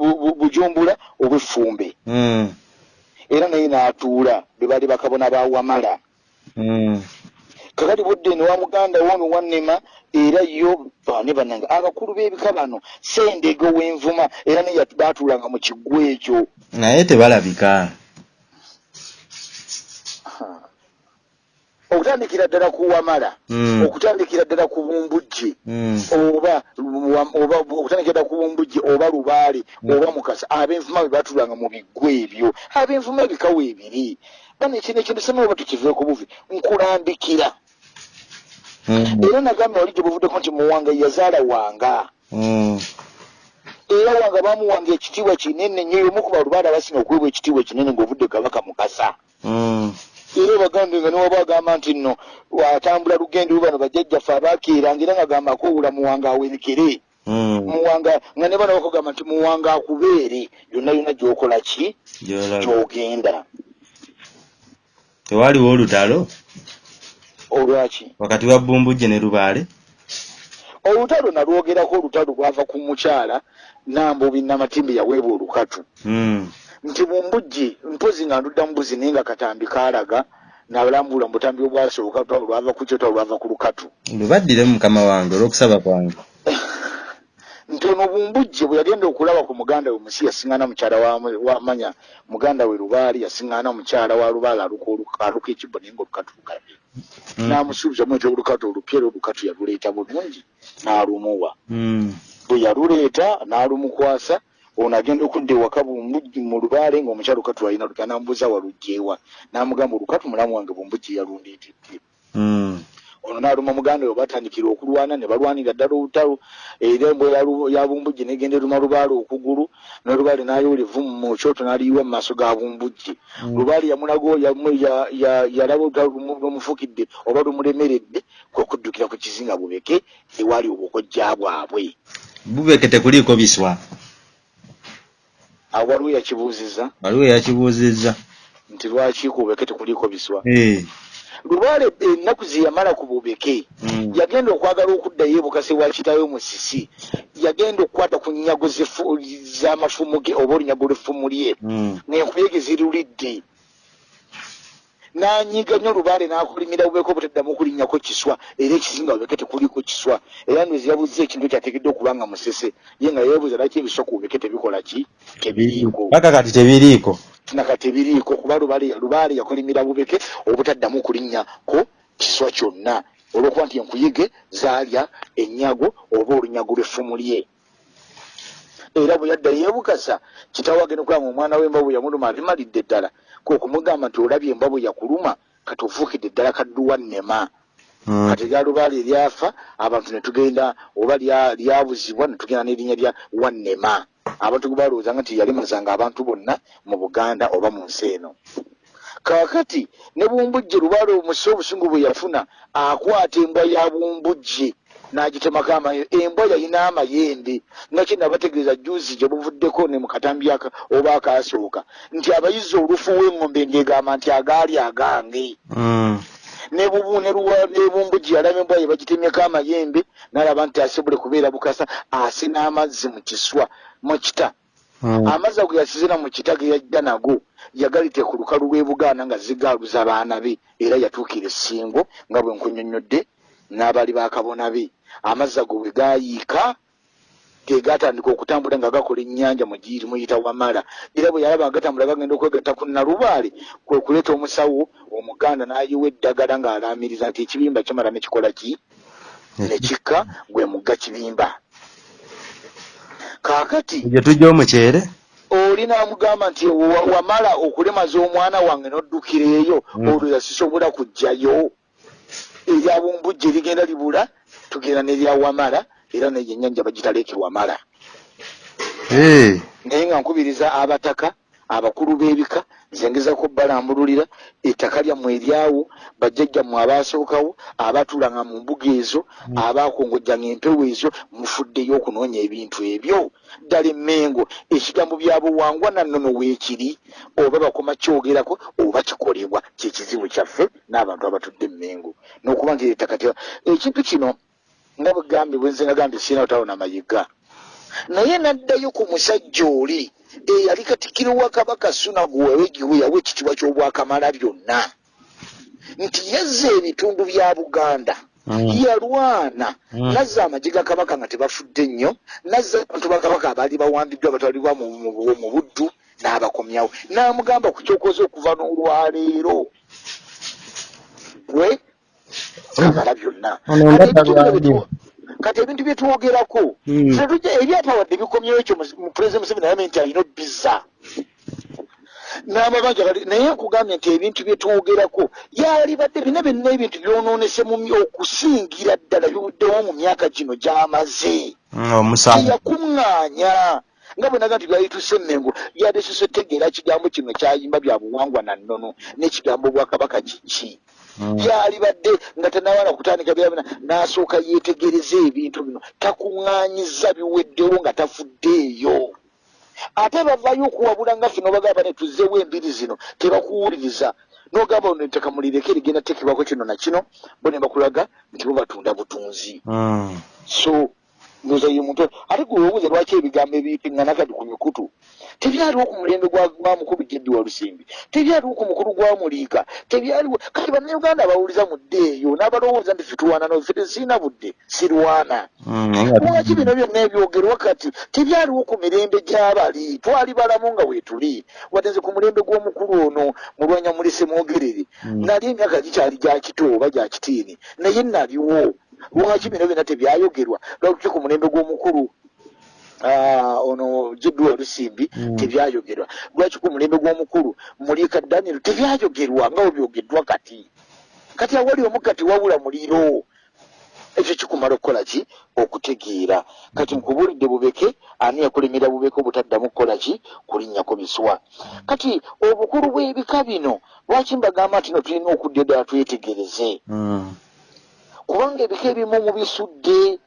bu- bujumbula obw'effumbe. Mm. Era naye n'atuula be baali bakabona ba wamala. Mm. kakati budde ne wa muganda woono wannema era yo bane bannange abakulu b'ebika bano sendege ow'envuma era naye baatuulanga mu kiggwa ekyo. Naye tebalabika okutandikira ddala ku wamala Mm. okutandikira ddala ku bumbujje Mm. oba oba okutandikira ddala ku bumbujje oba lubaale oba mukasa ab'envuma be baatulanga mu biggwa ebyo ab'envuma ebikawo ebiri ekino ekintu sema oba tukiveeko buvi nkulambikira Mm. era nagambye wali gye buvuddeko nti muwanga yazaala wanga Mm. era wanga bamuwanga ekitiibwa kinene nnyo omu ku balubaale abasinga okuweebwa ekitiibwa kinene ng'ovudde kabaka mukasa Mm. Era bagambe nga niwaba agamba nti nno atambula lugendo bano bajjajjaffe abakeeranga era ngagamba akoowula muwanga awerekere Mm. muwanga nga ne bano bakugamba nti muwanga akubeere. Yonna yonna gyokola ki? Gyogenda. Tewaliwo olutalo? Olwaki wakati wa bumbujje ne lubaale? Olutalo nalwogerako olutalo lwava ku mukyala nambubi namatimbi yaweebwa olukatu. Mm. Nti mumbujje mpozi nga ndudda mubuzi naye nga katambi kaalaga nabalambula mu butambi obwasooka lwava ku kyo lwava ku lukatu lubaddire mukama wange olw'okusaba kwange nti ono bumbujje bwe yagenda okulaba ku muganda we musi yasiŋŋaana mukyala wa- wamanya muganda we lubaali yasiŋŋaana mukyala wa lubaali aluka ekibbo naye ngaolukatu lukabye Mm. n'amusuubiza mu nti olukatu olupya era olukatu yaluleeta bulungi n'alumuwa Mm. bwe yaluleeta n'alumukwasa ono agenda okudda ewaka bumbujji mu lubaale ng'omukyala olukatu alina lutya n'amubuuza walugjeewa n'amugamba olukatu mulamu wange bumbujji yalundiitidde Mm. ono n'aluma muganda we batandikira okulwana ne balwanira ddala olutalo era embwa ya bumbujji negenda eruma lubaale okugulu n'olubaale n'ayoola evvumu mu kyoto n'aliyiwa mu maaso ga bumbujji Mm. lubaale yamulago yamu- ya- ya- yalaba olutalo lumu- lumufukidde oba lumulemeredde kwe kuddukira ku kizinga bubeke ewali obukojja bwabwe bubeke tekuliiko biswa awo waliwo yakibuuzizza waliwo yakibuuzizza nti lwaki ku bubeke tekuliiko biswa Eh. lubaale ennaku ze yamala ku bubeke Mm. yagenda okwagala okuddayo ebukase wa kitawe musisi yagenda okukwata ku nyago zefu- z'amafumu ge oba olunyago lw'effumu lye Mm. ng'enkuyege zirulidde n'anyiga nnyo lubaale n'akolimira bubeka obutaddamu okulinnyako kiswa era ekizinga bubeke tekuliko kiswa. Era ndozi yabuuza ekintu kyateekeddwa okuba nga musese ye nga yeebuuza laki ebiswa ku bubeke tebikola ki? Tebiriiko. Paka kati tebiriiko? Naka tebiriiko kuba lubaale lubaale yakolimira bubeke obutaddamu okulinnyako kiswa kyonna. Olw'okuba nti enkuyege zaalya ennyago oba olunyago lw'effumu lye. Era bwe yadda yeebukasa kitaawe agenda okulaba omwana w'emba bwe yamuluma abimalidde ddala kwe kumugamba nti olabye emba bwe yakuluma kati ofuukidde ddala kadduwa nnema. Kati lya lubaale eryafa abantu ne tugenda oba lya- lyabuzibwa ne tugenda n'erinnya lya wannema abantu gwe balowoozanga nti yalimazanga abantu bonna mu buganda oba mu nsi eno. Kaakati ne bumbujje lubaale omusi obusungu bwe yafuna akwata embwa ya bumbujje n'agitemako amayo embwa yalina amayembe nga kye nabategeeza juzi gye buvuddeko ne mu katambi oba akaasooka nti abayizi olufu w'eŋŋombe ng'egamba nti agaali agange Mm. ne bubu ne luwa- ne bumbujji yalaba embwa ye bagitemyeko amayembe n'alaba nti asobole kubeera bukasa ase n'amazzi mu kiswa mu kita Mm. amazzi ago yasizira mu kita ge yajja nago yagalite ku lukalu lw'e bugaana nga zigaaluza baana be era yatuukira essingo nga bwe nkunyonnyodde n'abaali bakabona be. Amazzi ago bwe gaayiika ge gaatandika okutambula nga gakola ennyanja mu giri muyita wamala. Era bwe yalaba nga gatambula gagenda okwegatta ku nalubaale kwe kuleeta omusawo omuganda n'ayiwa eddagala ng'alaamiriza nti ekibimba kimala ne kikola ki? Ne kikka gwe mugga kibimba. Kaakati gye tujja omukyere oli n'amugamba nti wa- wamala okulemaza omwana wange n'oddukira eyo Mm. olwoza sisobola kujjayo erya bumbujja erigenda libula tugenda n'erya wamala era neyo ennyanja bagitaleeke wamala naye nga nkubiriza abataka abakulu b'ebika nze ngezako balambululira ettaka lyammwe eryawo bajjajjammwe abaasookawo abaatuulanga mu mbuga ezo abaakongojjanga empewo ezo mufuddeyo okunoonya ebintu ebyo. Ddala emmengo ekigambo bya buwangwa nannono weekiri oba bakoma kyogerako oba kikolebwa kyekizibu kyaffe n'abantu abatudde emmengo. N'okuba nti ettaka te ekintu kino nga bwegambye bwenze nagambye sirina otalo namayiga naye n'addayo ku musajja oli eyali katikkiro wa kabaka sunagu wewegiwe yawa ekitiibwa ky'obwakamala byonna. Nti yazza ebitundu bya buganda yalwana. Nazza amagye ga kabaka nga tebafudde nnyo nazza abantu ba kabaka abaali bawambiddwa abatwalibwa mu buddu n'abakomyawo. N'amugamba ku kyokoze okuva n'olwaleero we kamala byonna Kati ebintu bino byali. byetu- kati ebintu byetwogerako Mm. Ffe tujja- ebyatawadde bikomyewo ekyo mu- mu pulezidenti museveni ayambye nti alina obbiza n'amabanja gali naye nkugambye nti ebintu byetwogerako yalibadde bina byonna ebintu byonoonese my- okusingira ddala biwuddewo mu myaka gino gy'amaze Mm, omusango teyakuŋŋaanya nga bwe naga nti byayituse emmengo yadesese tegeera kigambo kino kyayimba bya buwangwa na nnono n'ekigambo obwakabaka kiki Mm. byalibadde nga tenawala kutandika byabina n'asooka yeetegereza ebintu bino takuŋŋaanyiza biweddewo nga tafuddeeyo ate bavayo okuwabula nga ffe nobagamba ne tuzzeewo embiri zino tebakuwuliriza n'ogamba ono ettaka mulireke rigenda tekebwako kino na kino bo ne bakulaga nti bo batunda butunzi Mm. so ndoza ye muntu. Ate gwe webuuza lwaki ebigambo ebiyitingana kati ku mikutu? Tebyaliwo ku mulembe gwa mukulu jeddi wa lusimbi tebyaliwo ku mukulu gwa muliika. Tebyaliwo kati bannayuganda bawuliza mu dde eyo? N'abalowooza nti fitulwana no ffe tesirina budde sirwana. Mm, lwaki bino byonna ebyogerwa kati? Tebyaliwo ku mirembe gy'abali. Twali balamu nga weetuli wadde nze ku mulembe gw'omukulu ono mulwanya mulise mwogerere. Mm. nali emyaka gikyali gya kito oba gya kitiini. Naye naliwo lwaki bino byonna tebyayogerwa? Lwaki ku mulembe gw'omukulu ono jiddu olusimbi tebyayogerwa? Lwaki ku mulembe gw'omukulu mulika daniel tebyayogerwa nga webyogeddwa kati? Kati awali omu kati wabula muliro ekyo kikumala okukola ki? Okutegeera. Kati nkubulidde bubeke ani yakulemera bubeke obutaddamu kukola ki? Kulinnyako miswa. Kati obukulu bw'ebika bino lwaki mbagamba nti no tulina okudda eddala twetegereze? Mm. Kubanga ebika ebimu mubisudde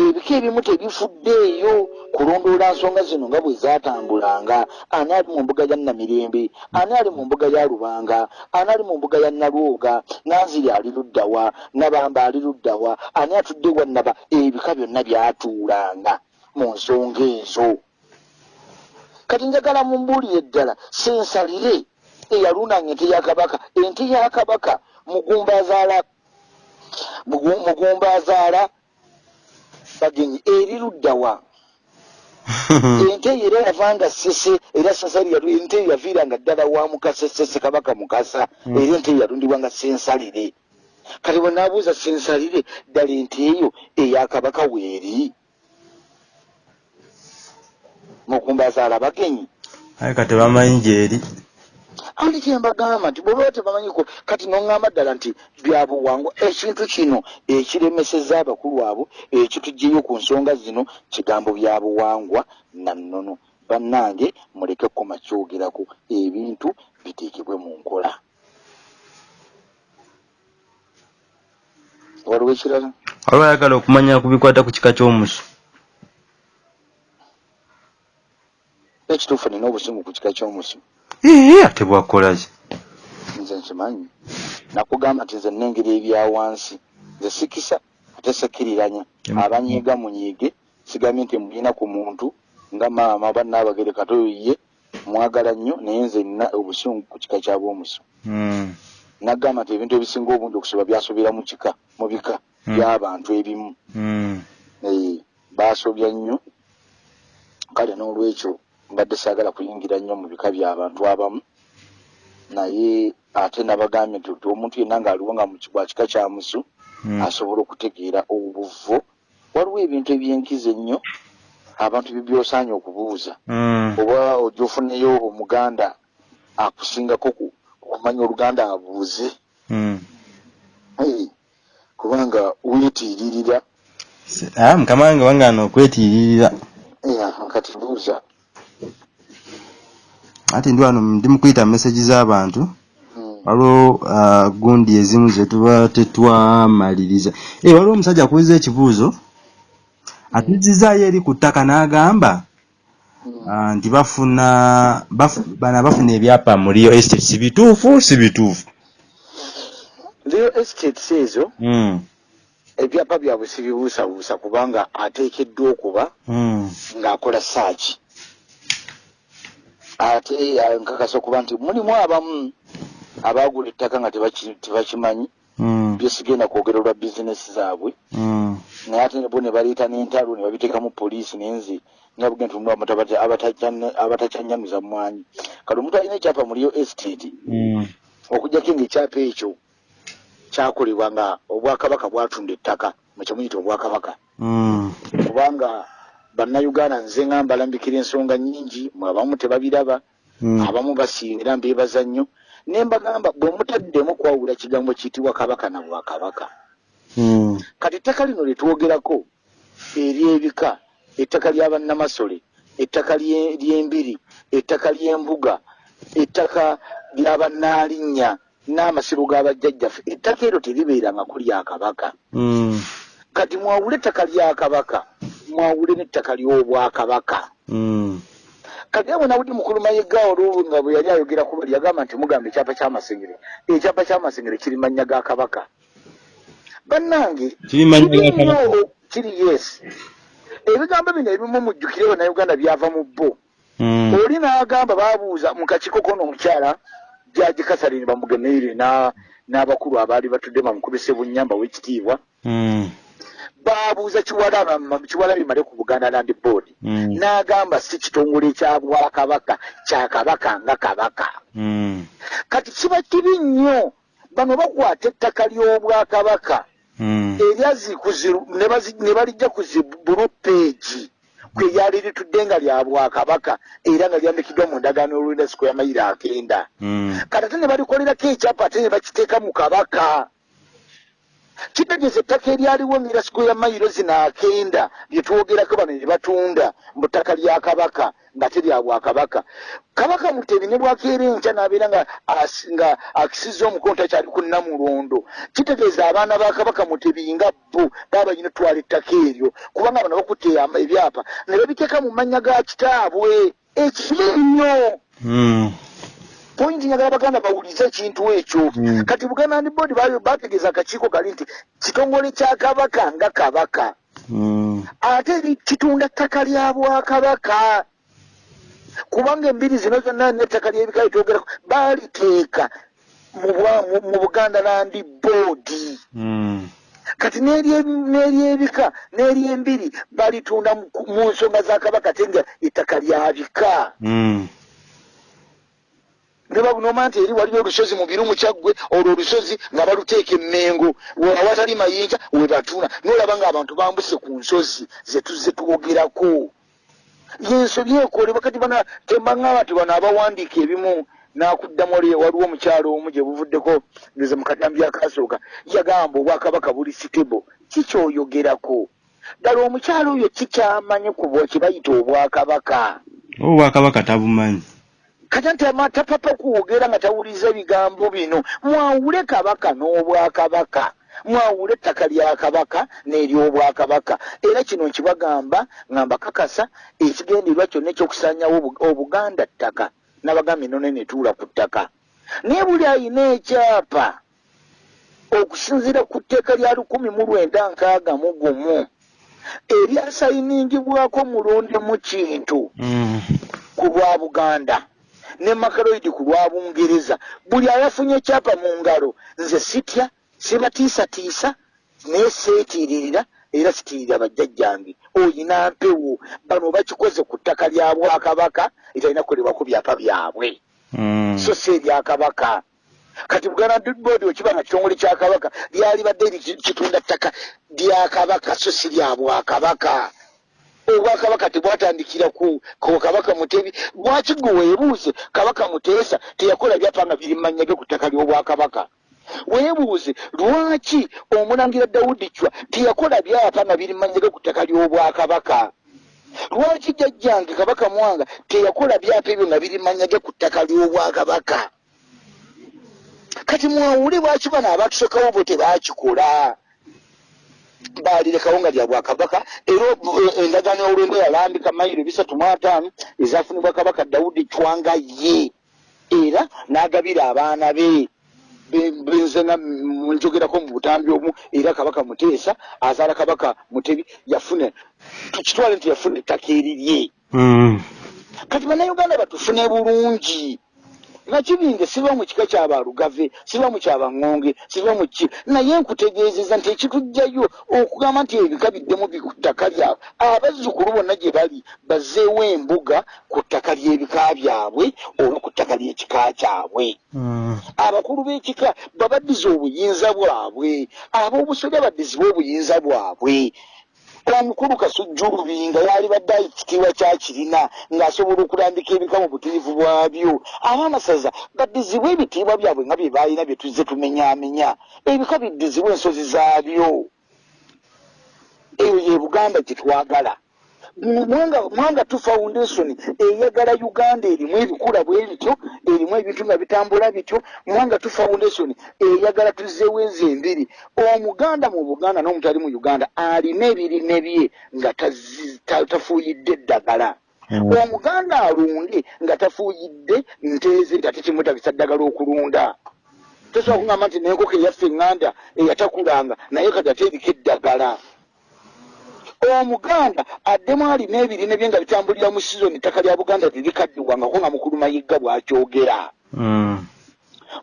ebika ebimu tebifuddeeyo kulondoola nsonga zino nga bwe zaatambulanga ani ali mu mbuga ya namirembe? Ani ali mu mbuga ya lubanga? Ani ali mu mbuga ya nalwoga? Nanziri ali luddawa nabamba ali luddawa ani atudde wannaba ebika byonna byatuulanga mu nsonga ezo. Kati njagala mumbuulire ddala sensalire. Eyalunanga ente ya kabaka. Ente ya kabaka mugumba azaala mugumba azaala bagenyi eri luddawa ente eyo era yavanga sese era sasali yalu ente eyo yaviiranga ddala wa mukasa sese kabaka mukasa era ente eyo yalundibwa nga sensalire kati bwe naabuuza sensalire ddala ente eyo eya kabaka weeri mugumba azaala bagenyi. Aye kati bamanyi gyeri andi kyembagamba nti bweba tebamanyiko kati noŋŋamba ddala nti byabuwangwa ekintu kino ekiremeseza abakulu abo ekituggyeyo ku nsonga zino kigambo byabuwangwa nannono. Bannange muleke kkoma kyogerako ebintu biteekebwe mu nkola. Waliwo ekirala? Waliwo ayagala okumanya ku bikwata ku kika ky'omusu. Ekituufu nina obusungu ku kika ky'omusu ee ate bwakolaki nze nkimanyi. Nakugamba nti nze nnengeri ebyawansi nze sikisa ate sekiriranya. Em- abanyiiga munyiige sigambye nti mulina ku muntu nga maama bannaabagere katoyo ye mwagala nnyo naye nze nina obusungu ku kika kyabwomusu Mm. nagamba nti ebintu ebisinga obungi okusoba byasobera mu kika mu bika Mm. by'abantu ebimu. Mm. Eh, baasobya nnyo. Kale n'olwekyo mbadde saagala kuyingira nnyo mu bika by'abantu abamu. Naye ate nabagambye nti ti omuntu yenna ng'aliwo nga mu kibwa kika kya musu Mm. asobola okutegeera obuvo waliwo ebintu ebyenkiza ennyo abantu bye byosaanye okubuuza. Mm. oba ojja ofuneyo omuganda akusingako ku- okumanya oluganda abuuze. Mm. Hey, kubanga weetiiririra. Se- ah, mukama wange wangaana okwetiiririra ya kati buuza ati ndi wano ndi mu kuyita meseji z'abantu. Mm. waliwo ah, gundi ezimu ze tuba tetwamaliriza. Eh, waliwo omusajja akubuuza ekibuuzo atuzizaayo eri ku ttaka n'agamba Mm. ah, nti bafuna bafu- bana bafuna ebyapa mu rio estate. Si bituufu si bituufu? Real estates ezo ebyapa byabwe sibibuusabuusa kubanga ateekeddwa okuba ng'akola saaki ate eh, nkakasa okuba nti mulimu abamu abaagula ettaka nga tebaki- tebakimanyi. Mm, byesigenda kwogera olwa bizinesi zaabwe. Mm, naye ate bo ne baleeta n'entalo ne babiteekamu poliisi nenze nabuge nti mulimu abantu abata- abatacyanne- abatacyanyanuza mwanyi. Kati omuntu alina ekyapa mu Real estate mm, okujjako ng'ekyapa ekyo kyakolebwa nga obwakabaka bwatunda ettaka mukyemuyita obwakabaka. Mm, kubanga bannayuganda nze nga mbalambikira ensonga nnyingi abamu tebabiraba mm, abamu basiimira mbeebaza nnyo. Ne mbagamba bwe mutaddemu kwawula kigambo kiyitibwa kabaka na bwakabaka. Mm, kati ettaka lino lye twogerako ery'ebika ettaka lya bannamasole ettaka lye- ly'embiri ettaka ly'embuga ettaka lya bannaalinnya n'amasiro g'abajjajjaffe ettaka eryo teribeeranga ku lya kabaka. Mm, kati mwawule ettaka lya kabaka mwawule n'ettaka ly'obwakabaka mm, kati abo nawuli mukulu mayiga olwo nga bwe yali ayogera ku bali yagamba nti mugamba ekyapa ky'amasengere. Ekyapa ky'amasengere kiri mannya ga kabaka. Bannange kiri yes. Ebigambo bino ebimu mujjukire bannayuganda byava mu bbo Mm. oli n'agamba baabuuza mu kakiiko kono omukyala jaji kasarini bamugemeire na- n'abakulu abaali batudde bamukubise bunyamba w'ekitiibwa. Mm. Baabuuza kiwalaba kiwalabi male ku buganda land board Mm. n'agamba si kitongole kya bwakabaka kya kabaka nga kabaka Mm. kati kiba kibi nnyo bano bakwata ettaka ly'obwakabaka Mm. eryazi kuziru ne bazi- ne balijja ku zibulu peegi kwe lyali litudde nga lya bwakabaka era nga lyandikiddwa mu ndagaano y'olwendasiko y'amayiro akenda Mm. kati ate ne balikolerako ekyapa ate ne bakiteeka mu kabaka kitegeeza ettaka eryaliwo ng'erasiko ya mayiro zino akenda lye twogerako bano ne batunda mu ttaka lya kabaka nga te lya bwakabaka. Kabaka mutebi ne bwakeera enkya n'abeera nga akisizza omukono takyali ku namulondo. Kitegeeza abaana ba kabaka mutebi nga bo baba balina twala ettaka eryo kubanga bano bakutte ebyapa ne babiteeka mu mannya ga kitaabwe. Ekibi nnyo. Mm. Pointi njagala baganda bawulize ekintu ekyo Mm. kati buganda land board bategeeza akakiiko kali nti kitongole kya kabaka nga kabaka Mm. ate kitunda ttaka lya bwakabaka kubanga embiri zino zonna n'ettaka ly'ebika litwogerako baaliteeka mu buganda land board Mm. kati n'erye- n'eryebika n'eryembiri balitunda mu nsonga za kabaka te nga ettaka lya babunoma nti eri waliwo olusozi mu birumu kyaggwe olwo olusozi nga baluteeka emmengo. Awatali mayinja we batuna. Nolaba ng'abantu bambuse ku nsozi zetuze twogerako yensobi ekolebwa kati bana tembaŋŋamba nti bano abawandiika ebimu nakuddamu oli waliwo omukyalo omu gye buvuddeko ngeze mu katambi akasooka yagamba obwakabaka buli sitebo kikyoyogerako ddala omukyalo oyo kikyamanyi ku bwa- kye bayita obwakabaka. Obwakabaka tabumanyi kati nti amata papa kwogera nga tawuliza ebigambo bino. Mwawule kabaka n'obwakabaka. Mwawule ettaka lya kabaka n'eryobwakabaka. Era kino nkibagamba nga mbakakasa ekigendererwa kyonna ekyokusanyawo obu- obuganda ttaka nabagambye none netuula ku ttaka. Naye buli ayina ekyapa okusinziira ku tteeka lya lukumi mu lwenda nkaaga mu gumu eryasayiningibwako mulondemu kintu Mm. ku lwa buganda ne makaloidi ku lwa bungereza. Buli ayafunye ekyapa mu ngalo nze sitya sibatiisatiisa naye seetiiririra era sitiirira bajjajjange. Oyina mpewo. Bano bakikoze ku ttaka lya bwakabaka etalina kukolebwa ku byapa byabwe. Mm. so si ebyakabaka kati buganda board wekiba nga kitongole kya kabaka lyali badde eri kitunda ttaka lya kabaka so si lya bwakabaka obwakabaka tebwatandikira ku kabaka mutebi. Lwaki gwe weebuuze kabaka muteesa teyakola byapa nga biri manya ge ku ttaka ly'obwakabaka? Weebuuze lwaki omulangira dawudi cwa teyakola byapa nga biri manya ge ku ttaka ly'obwakabaka? Lwaki jjajjange kabaka mwanga teyakola byapa ebyo nga biri manyage ku ttaka ly'obwakabaka? Kati mwawule lwaki bano abatusookawo bo tebakikola baalirekawo nga lya bwakabaka. Era endagaano y'olwendo yalambika mayiro bisatu mu ataano ezafunibwa kabaka dawudi cwanga ye. Era n'agabira abaana be. Be- benze nga m- njogerako mu butambi omu era kabaka muteesa azaala kabaka mutebi yafuna tukitwale nti yafuna ettaka erirye. Mm. kati bannayuganda batufune bulungi nakibinge siba mu kika kyabalugave siba mu kyabaŋŋonge siba mu ki? Naye nkutegeezeza nti ekitujjayo okugamba nti ebika biddemu bi ku ttaka lyabwe. Abazzukulu bonna gye bali bazzeewo embuga ku ttaka ly'ebika byabwe oba ku ttaka ly'ekika kyabwe. Mm. abakulu b'ekika babaddiza obuyinza bwabwe ab'obusolya baddizibwe obuyinza bwabwe omukulu kasujja olubinga yali badde ekitiibwa kyakirina ng'asobola okulambika ebika mu butirivu bwabyo. Abaamasaza baddizibwe ebitiibwa byabwe nga bye baalina bye tuzze tumenyaamenya. Ebika biddizibwe ensozi zaabyo. Eyo ye buganda gye twagala mwanga mwanga tu foundation eyagala uganda erimu ebikula bwe bityo erimu ebintu nga bitambula bityo mwanga tu foundation eyagala tuzzeewo enzi embiri omuganda mu buganda n'omuntu ali mu uganda alina ebirime bye nga tafuuyidde eddagala. Mm. omuganda alunde nga tafuuyidde nteeze nti ate kimwetagisa ddagala okulunda. Tosobola kugamba nti nenkoko eyaffe eŋŋanda eyatakulanga naye kati ate eriko eddagala omuganda addemu alina ebirime bye nga bitambulira mu sizoni ettaka lya buganda terikaddiwangako nga mukulu mayigga bw'akyogera. Mm.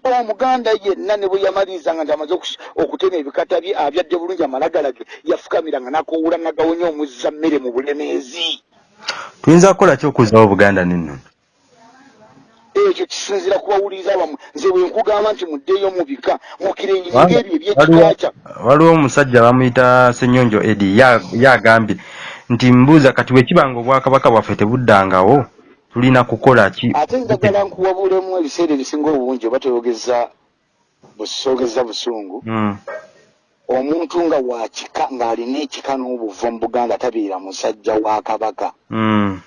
omuganda yenna ne bwe yamalirizanga nti amaze okutema ebikata bye abyadde bulungi amalagalage yafukamiranga nakowula nagawonya omuzza mmere mu bulemeezi. Tuyinza kukola ki okuzzaawo buganda nennono ekyo kisinzira kubawuliriza bamwe nze bwe nkugamba nti muddeeyo mu bika mukirenyinga Kubanga ebyo ebyekikakya waliwo omusajja bamuyita senyonjo edi ya- yagambye nti mbuuza kati bwe kiba nga obwakabaka bwaffe tebuddangawo tulina kukola ki? Ate njagala nkuwabulemu ebiseera ebisinga obungi oba toyogeza busogeza busungu. Mm. omuntu nga wakika ng'alina ekika n'obuva mu buganda tabeera musajja wa kabaka. Mm.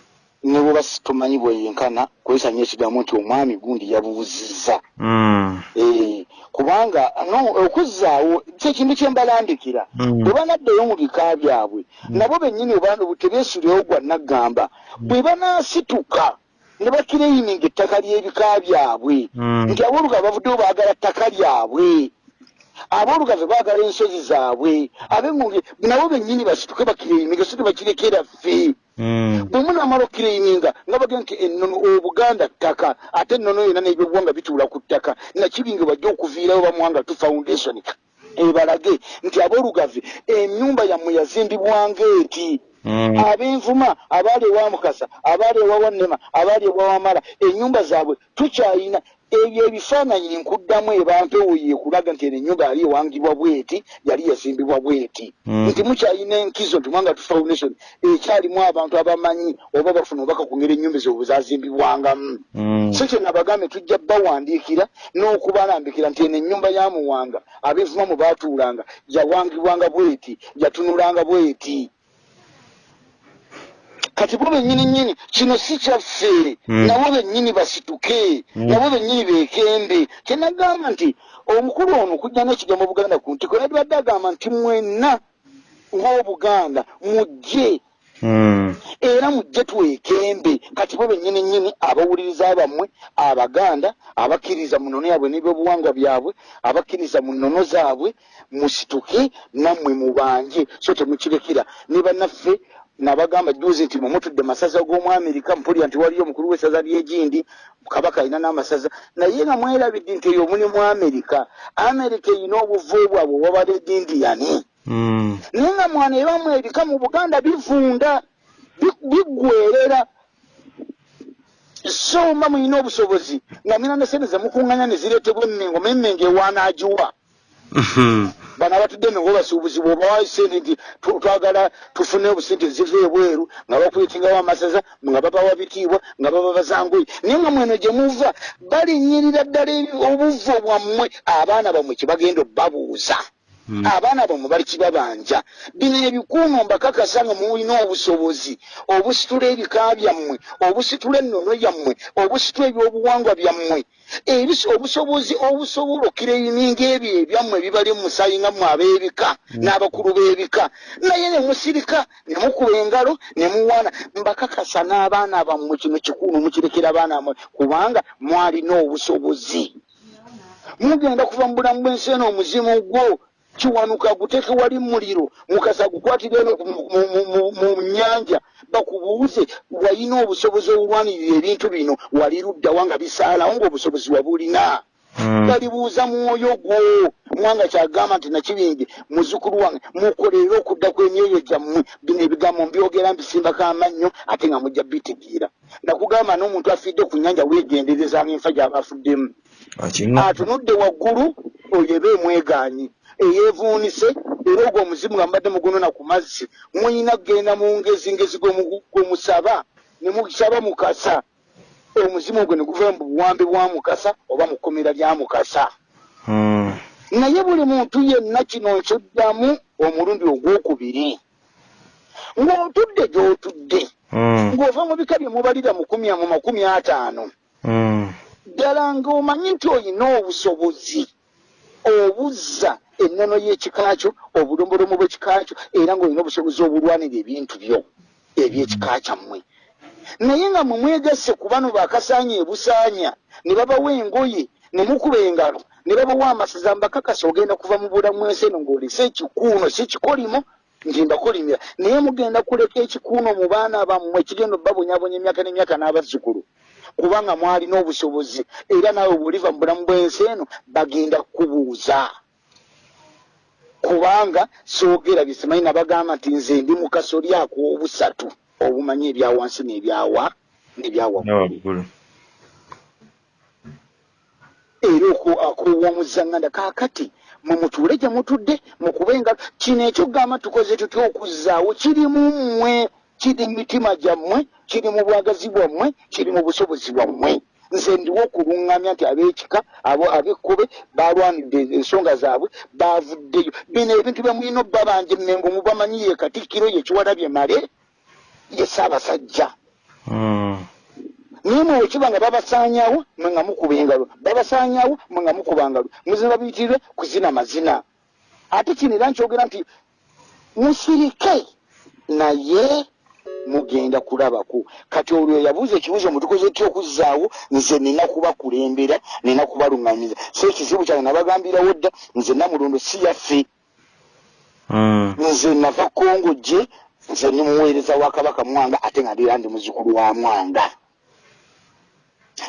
Ne bweba tumanyi bweyenkana kwesanya ekigambo nti omwami gundi yabuuzizza Mm. Eh, kubanga no okuzzaawo kyekintu kyembalandikira Mm. bwe banaddayo mu bika byabwe nabo bennyini obantu tebeesulirawo gwa naggamba bwe banaasituka ne bakireyininga ettaka ly'ebika byabwe. Nti aboolugave bavuddeyo baagala ttaka lyabwe aboolugave baagala ensozi zaabwe ab'engonge nabo bennyini basituke bakireyininga so tebakirekera ffe Mm. bwe munamala okkireyininga nga baga nti ennono obuganda ttaka ate ennono yonna n'ebyobuwanga bituula ku ttaka nakibinge bajja okuviirayo bamuwanga tu foundation ebalage nti aboolugave ennyumba yammwe yazimbibwanga eti Mm. ab'envuma abaali ewa mukasa abaali ewa wannema abaali ewa wamala ennyumba zaabwe tukyayina ebyo ebifaananyi nkuddamu ebampewo yekulaga nti eno ennyumba yali ewangibwa bweti yali yazimbibwa bweti Mm. nti mukyayina enkizo nti mwanga tu foundation ekyalimu abantu abamanyi oba bafuna obaka ku ngeri ennyumba ezo bwe zazimbibwangamu Mm. so kye nabagambe tujja bawandiikira n'okubalambikira nti eno ennyumba ya muwanga ab'envuma mu baatuulanga yawangibwanga bweti yatunulanga bweti kati bo bennyini nnyini kino si kyaffe Mm. nabo bennyini basituke. Mm. nabo bennyini beekembe kyenagamba nti omukulu ono kujja n'ekigambo buganda ku ntiko yadibadde agamba nti mwenna ng'obuganda mujje. Mm. era mujje twekembe kati bo bennyini nnyini abawuliriza bammwe abaganda abakkiriza mu nnono yabwe n'ebyobuwangwa byabwe abakkiriza mu nnono zaabwe musituke nammwe mubanje. So temukirekera ne bannaffe nabagamba juzi nti mumutudde masaza g'omwamerika mpulira nti waliyo omukulu w'essaza ly'egindi kabaka alina n'amasaza naye nga mwerabidde nti eyo muli mu amerika amerika erina obuvu bwabwe obwabala edindiyani Mm. naye nga mwana ebamu ebika mu buganda bivunda bi- biggwerera so mba mulina obusobozi nga mina ne sente zemukuŋŋanya ne zireetebwa emmengo ma emmengo ewaanaagiwa. Bano abatudde emengo basuubuzi bwobawayo sente nti twagala tufune obusente ziva ebweru nga bakuyitingawo amasaza nga babawa bitiibwa nga baba bazangoyi naye nga mweno gye muva balinyirira ddala obuvo bwammwe abaana bammwe kye bagenda obbabuuza. Abaana bammwe bali kibabanja. Bino ebikuuno mbakakasa nga mulina obusobozi. Obusitula ebika byammwe obusitula ennono yammwe obusitula ebyobuwangwa byammwe. Ebis- obusobozi obusobola okireyininga ebyo ebyammwe ebibali mu musaayi nga mmwe ab'ebika n'abakulu b'ebika. Naye ne musirika ne mukuba engalo ne muwaana. Mbakakasa n'abaana bammwe kino kikuuno mukirekera abaana bammwe kubanga mwalina obusobozi. Mugenda kuva mu bulamu bw'ensi eno omuzimu gwo kiwanuka guteeke wali muliro mukasa gukwatire eno mu- nyanja. Bakubuuze walina obusobozi obulwanirira ebintu bino wali luddawa nga bisaalawo ng'obusobozi wabulina. Mm. balibuuza mwoyo gwo mwanga kyagamba nti nakibingi muzukulu wange mukolerere okudda kw'emyoyo gyammwe bino ebigambo mbyogera mbisimbako amannyo ate nga mujja bitegeera. Nakugamba n'omuntu afidde ku nyanja weegendereza enfa gy'aba afuddemu atunudde waggulu oyo eba emwegaanyi eyeevuunise era ogwo omuzimu nga mbadde mugunona ku mazzi muyina kgenda mu ngezi ngezi gwe musaba ne musaba mukasa omuzimu ogwo ne guva mu buwambi bwa mukasa oba mu kkomera lya mukasa Mm. naye buli muntu yenna kino nkiddamu omulundi ogwokubiri ng'otudde gy'otudde Mm. ng'ova mu bika bye mubalira mu kumi mu makumi ataano Mm. ddala ng'omanyi nti olina obusobozi obuzza ennono y'ekika kyo obulombolombo bw'ekika kyo era ng'olina obusobozi obulwanira ebintu byo ebyekika kyammwe. Naye nga mwe mwegasse ku bano bakasaanya ebusaanya ne babawa engoye ne mukuba engalo ne babawa amasaza mbakakasa ogenda kuva mu bulamu ensi eno ng'olese ekikuuno si kikolimo nti mbakolimira naye mugenda kuleka ekikuuno mu baana bammwe kigenda obbabonyabonya emyaka n'emyaka n'abazzukulu kubanga mwalina obusobozi era naawe bwoliva mu bulamu bw'ensi eno bagenda kukubuuza kubanga soogerabye simanyi nabagamba nti nze ndi mu kasolyako obusatu. Obumanyi ebyawansi n'ebyawa n'ebyawaggulu era okuwoomuzaŋŋanda kaakati mwe mutuule gye mutudde mukube engalo. Kino ekyokugamba tukoze tutya okuzzaawo? Kiri mu mmwe kiri mu mitima gyammwe kiri mu bwagazi bwammwe kiri mu busobozi bwammwe nze ndiwo okuluŋŋamya nti ab'ekika abo ab'ekkobe balwanidde ensonga zaabwe baavuddeyo bino ebintu byemulina obba banje mmengo mubamanyiye katikkiro ye kiwalabye male ye saabasajja Mm. naye mwe wekiba nga babasaanyawo mwe nga mukuba engalo. Babasaanyawo mwe nga mukuba ngalo. Muzina biyitirirwe kuzina mazina. Ate kino era nkyogera nti musirike naye mugenda kulabaku. Kati olwo yabuuza ekibuuzo mutukoze tya okuzzaawo? Nze nina kubakulembera nina kubaluŋŋanyiza so ekizibu kyange nabagambirawo dda nze namulondo si yaffe. Mm. nze nava kongo gye nze ni muweereza wa kabaka mwanga ate nga ndira ndi muzukulu wa mwanga.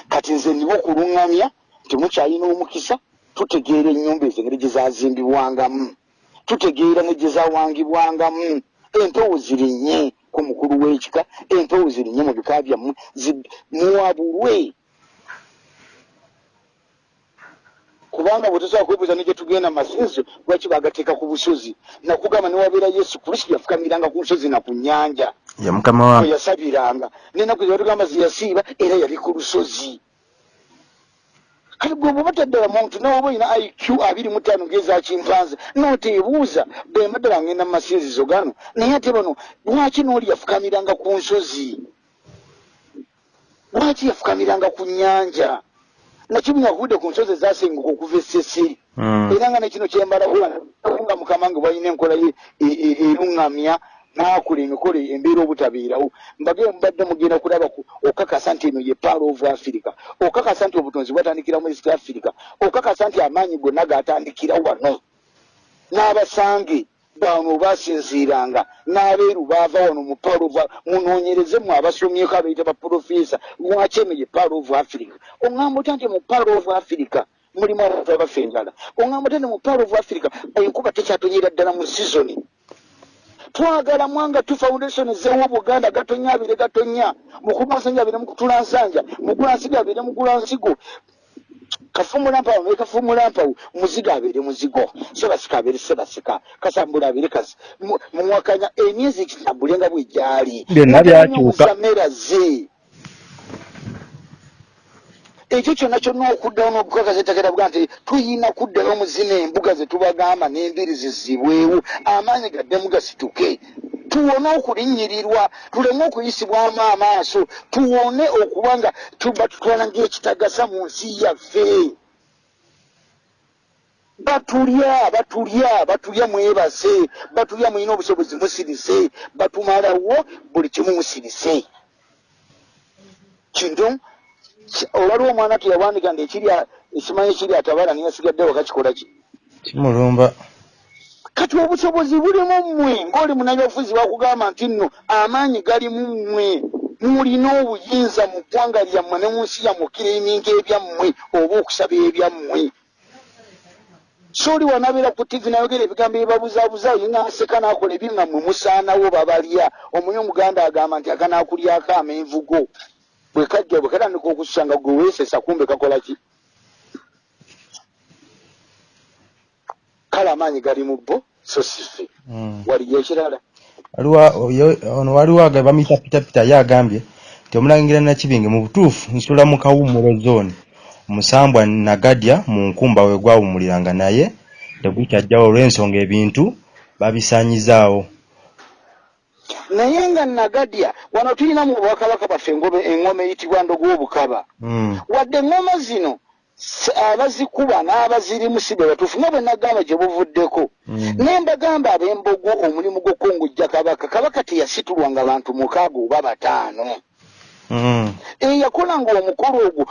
Kati nze ndiwo okuluŋŋamya nti mukyalina omukisa tutegeera ennyumba ezo engeri gye zazimbibwangamu tutegeera ne gye zawangibwangamu empewo zirinnye ku mukulu w'ekika empewo zirinnye mu bika byammwe zi- muwabulwe kubanga bwe tosobola kwebuuza ne gye tugenda masinzo lwaki bagateeka ku busozi? Nakugamba newabeera yesu kristo yafukamiranga ku nsozi na ku nnyanja. Ya mukama we wange yasabiranga. Nenaku zebatugamba zeyasiiba era yali ku lusozi kati gwe bwoba taddala muntu nawoba olina iq abiri mu ttaano ngezakimpanze noteebuuza bemba ddala ngenda mu masinzizo gano naye ate bano lwaki nooli yafukamiranga ku nsozi? Lwaki yafukamiranga ku nnyanja? Nakibunya kuvudde ku nsozi ezasenguka okuva essesiri Mm. era nga nekino kyembalanga mukama nge bwalina enkola ye e- e- eruŋŋamya n'akola emikolo embeera obutabeerawo. Mbage mbadde mugenda kulaba ku- okakasa nti eno ye paalo of africa. Okakasa nti obutonzi bwatandikira mu east africa. Okakasa nti amaanyi gonna gatandikira wano. N'abasange bano basinziiranga. N'abeeru baava wano mu paalo of munoonyereze mu abasomyeko abaita baprofesa lwaki eno ye paalo of africa? Oŋŋamba otya nti mu paalo of africa mulimu abantu abafa enjala oŋŋamba otya nti mu paalo of africa enkuba tekyatonyera ddala mu sizoni twagala mwanga tu foundation zewo buganda gatonya abire gatonya mukumasanja abire mukutulansanja mugulansigo abire mugulansigo kafumulampawo ne kafumulampawo muzigo abere muzigo. Sebasika abere sebasika kasambula abere kasi Mu- mumwakanya emyezi kitambule nga bwejali Byonna byakyuka. mera ze ekyo kyonna kyonna okuddawo n'okukakasa ettakera bwa nti tuyina kuddayo mu zino embuga ze tubagamba n'embiri zizibwewo amaanyi gaddemu gasituke. Tuwone okulinnyirirwa tuleme okuyisibwamu amaaso tuwone okuba nga tuba tutwala ng'ekitagasa mu nsi yaffe. Batulya batulya batulya mwebase batulya mulina obusobozi musirise batumalawo buli kimu musirise. Kintu? ki- olwaliwo omwana teyawandika nti ekirya ekimanyi ekiri atabala niyasigadde wakakikola ki? Kimulumba. Kati obusobozi bulimu mmwe ng'oli munabyabufuzi bakugamba nti nno amaanyi gali mu mmwe mulina obuyinza mu ggwanga lyammwe ne mu nsi yammwe okiriminga ebyammwe oba okusaba ebyammwe. Sooli wanabeera ku tivi nayogera ebigambo ebibabuzaabuza yinaaseka n'akola ebinga mmwe musaanawo babalya. Omunye omuganda agamba nti akanaakulyako amenvugo bwe kajja bwe katandika okususa nga gwe weesesa kumbe kakola ki? Kale amaanyi gali mu bbo so sife Mm. waliyo ekirala. Ono waliwo aga bamuyita pitapita ye agambye nti omulangira nakibinge mu butuufu nsula mu kawuumulo zooni omusambwa nagadya mu nkumba we gwawummuliranga naye tegukyajjawo olw'ensonga ebintu babisaanyizaawo naye nga nagadya wano tulina mu bwakabaka bwaffe engobe eŋŋoma eyitibwa ndogw'obukaba Mm. wadde eŋŋoma zino abazikuba n'abazirimu si be batuufu nga bwe nagamba gye buvuddeko Mm. naye mbagamba ab'embogo omulimu gw'okongojja kabaka kabaka teyasitulwanga bantu mukaaga oba bataano Mm. eyakolanga omukolo ogwo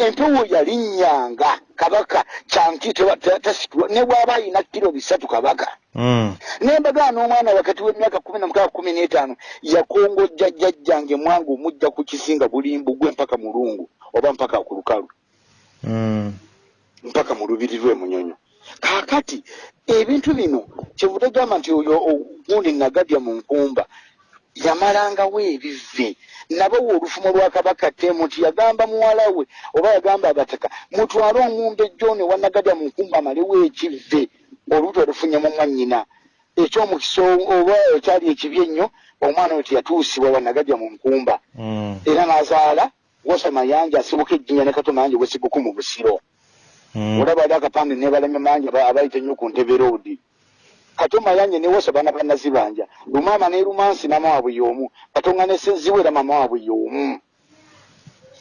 empewo yalinnyanga kabaka kyanki tasitulwa ne bw'aba ayina kiro bisatu kabaka. Mm. nembagaa n'omwana wakati w'emyaka kumi na mukaaga kumi n'etaano yakongojja jjajjange mwange omujja ku kisinga bulimbu gwe mpaka mulungu oba mpaka ku lukalu. Mm. mpaka mu lubiri lw'emunyonyo kaakati ebintu bino kyevudde gamba nti oyo ogundi nagadya mu nkumba yamalangawo ebive nabawa olufumo lwa kabaka temu nti yagamba muwala we oba yagamba abataka mutwale omumbe jone wanagadya mu nkumba amalewo ekive olubuto olufunye mu mwannyina ekyomukisa oba ekyali ekibi ennyo omwana we teyatuusibwa wanagadya mu nkumba Mm. era n'azaala wosa mayanja asibuka ejjinya ne kato mayanja wesiguku mu busiro Mm. olaba ali akapande nebalamya mangi aba- abayita nnyo ku ntebe roodi kato mayanje newosa bana banazibanja lumaama ne lumansi mama waabwe y'omu katonga ne senziwera mama waabwe y'omu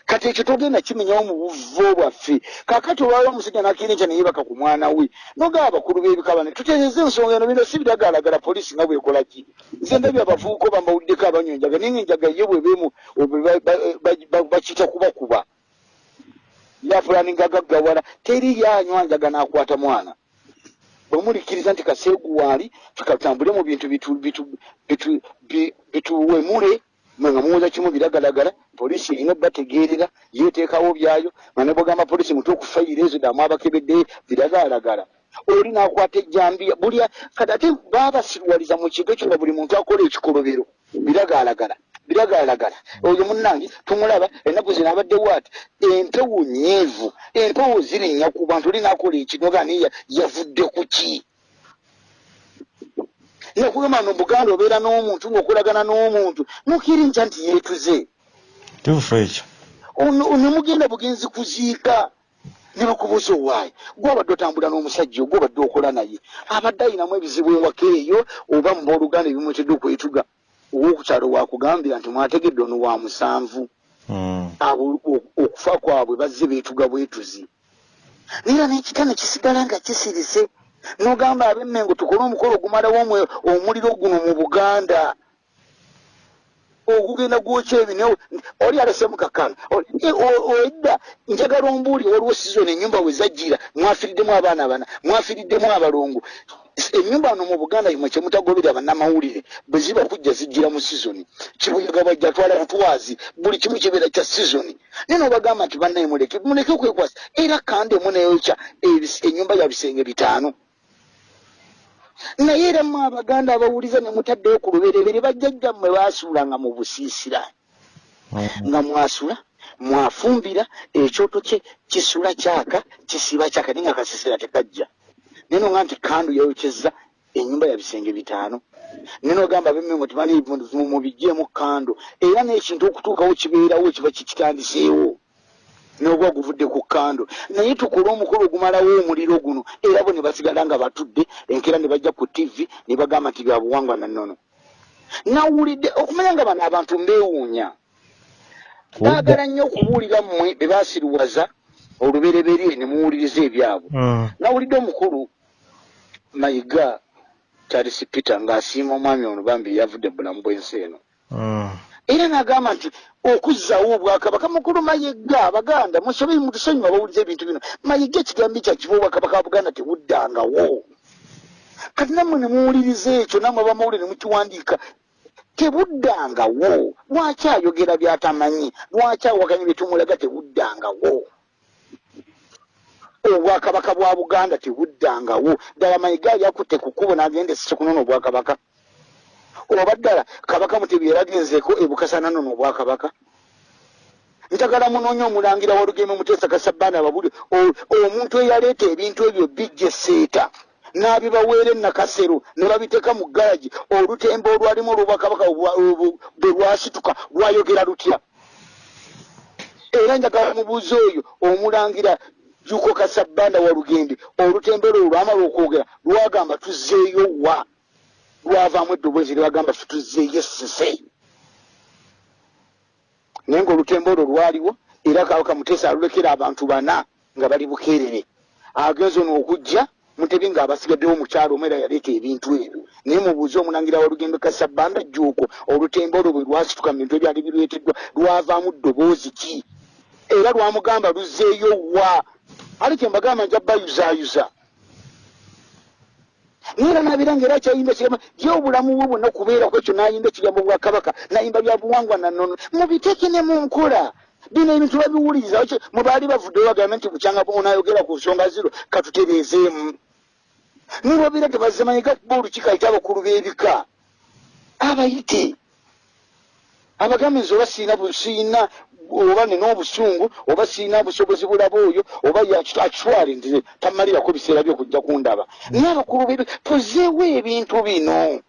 kati ekyo togenda kimenyawo mu buvo bwaffe. Kakati olwala omusajja nakirinca neyebaka ku mwana we nogaba abakulu b'ebikabane tutereeze ensonga eno bino si biragalagala polisi nga bwekola ki? Nze ndabye abavubuka bambawuddeko abanywa enjaga nga enjaga ye bwebemu bakiyita kubakuba. Yafulaninga gaggawala teri yanywa njaga n'akwata mwana bwemulikiriza nti kaseegu waali tukatambule mu bintu bitu- bitu- bitu- bi- bituwemule nga muwoza kimu biragalagala polisi erina bategeerera yeteekawo byayo nga ne bwegamba polisi mutuuku fayiro ezo damu abakebedde biragalagala oli n'akwata ejjambiya buli kati ate baabasirwaliza mu kigo ekyo nga buli muntu akola ekikolobero biragalagala biragalagala. Oyo munnange tumulaba ennaku zino abaddewo ati empewo nyeevu empewo zirinnya ku bantu oli n'akola ekinoga naye yavudde ku ki? Nakugamba no buganda obeera n'omuntu ng'okolagana n'omuntu nukirinca nti yeetuze. Kituufu ekyo. nemugenda bugenzi kuziika. Ne bakubuuza owaayi gwobadde otambula n'omusajja ogwo obadde okola naye. Abadde ayinamu ebizibu ewaka eyo oba mu booluganda ebimwetedde okwetuga owokukyalo wakugambira nti mwategedde ono wa musanvu. Mm. abo okufa kwabwe bazze beetuga bwetuzi. Naye era n'ekitane kisigala nga kisirise. N'ogamba ab'emmengo tukole omukolo ogumalawo omuliro guno mu buganda ogugenda gwokya ebineo oli alesemu kakana edda njagala ombuuli waliwo sizoni enyumba we zajjira mwafiriddemu abaana bana mwafiriddemu abalongo ennyumba wano mu buganda yimwe kyemutagobera bannamawulire bwe ziba kujja zijjira mu sizoni kibuyaga bajja twala butwazi buli kimu kibeera kya sizoni naye nobagamba nti bannaye muleke muleke okwekwasa era kandemu neyokya ebis- ennyumba ya bisenge bitaano naye era mu abaganda abawuliza ne mutaddeyo ku luberebere bajjajjammwe baasuulanga mu busiisira. Mm. nga mwasula mwafumbira ekyoto kye kisula kyaka kisiba kyaka naye nga kasisira tekajja. Naye noga nti kandu yayokyeza ennyumba ya bisenge bitaano. Naye nogamba bemengo tibali mubijjeemu kandu. Era n'ekintu okutuukawo kibeerawo kiba kikitandiseewo n'obwa guvudde ku kando naye tukole omukolo ogumalawo omuliro guno era bo ne basigala nga batudde enkeera ne bajja ku tv ne bagamba nti byabuwangwa nannono nawulidde okumanya nga bano abantu mbeewuunya. Baagala nnyo okubuulira mmwe be baasiriwaza olubereberye ne muwuliriza ebyabwe. Mm. nawulidde omukulu mayiga charles peter ng'asiima omwami ono bambi yavudde bulamu bw'ensi eno. Mm. Era n'agamba nti okuzzaawo obwakabaka mukulu mayiga abaganda musobe mutusonyiwa abawuliza ebintu bino. Mayiga ekigambo kyakiba obwakabaka bwa buganda tebuddangawo kati nammwe ne muwuliriza ekyo nammwe abamawulire ne mukiwandiika tebuddangawo lwaki ayogera byatamanyi? Lwaki awakanya byetumulaga tebuddangawo obwakabaka bwa buganda tebuddangawo ddala mayiga ali akutte ku kkubo n'agenda esise kunona obwakabaka oba ddala kabaka mutebi yeragenzeeko ebukasa nanona obwakabaka. Njagala munoonya omulangira walugeme muteesa kasabbana ababuli. Omuntu eyaleeta ebintu ebyo bijja eseeta n'abibaweera enakasero ne babiteeka mu galagi olutembe olwalimu olwobwakabaka bwe lwasituka lwayogera lutya? Era njagala mubuuzi oyo omulangira juko kasabbanda walugembe olutembe olwo lwamala okwogera lwagamba tuzzeeyo wa lwavaamu eddoboozi lyagamba tutuzzeeyo esese naye ngaolutembe olwo lwaliwo era kabaka muteesa alulekera abantu bana nga bali bukeerere. Agenza ono okujja mutebi ng'abasigaddewo mukyalo omu era yaleeta ebintu ebyo. Naye mubuuze omulangira walugembe kasabbanda juuko olutembe olwo bwe lwasituka mu bintu ebyali bireeteddwa lwavaamu ddoboozi ki? Era lwamugamba luzzeeyo wa? Ali kyembagamba nja bayuzaayuza naera nabiranga era akyayimba ekigambo ye obulamu bwe bwonna kubeeraku ekyo nayimba ekigambo bwakabaka nayimba bya buwangwa nannono mubiteeke ne mu nkola. Bino ebintu babiwuliriza mubaali bavuddeyo bagambe nti bukyanga onayogera ku nsonga ziro katutereezeemu. Nolwabira tebazemanyiga kuba olukiiko ayite abakulu b'ebika. Abayite. Abagambe nze oba siina siina oba nina obusungu oba siina busobozi bulaba oyo oba akitwale nti tamalirako biseera byokujja kundaba. Naye abakulu bebe tuzeewo ebintu bino.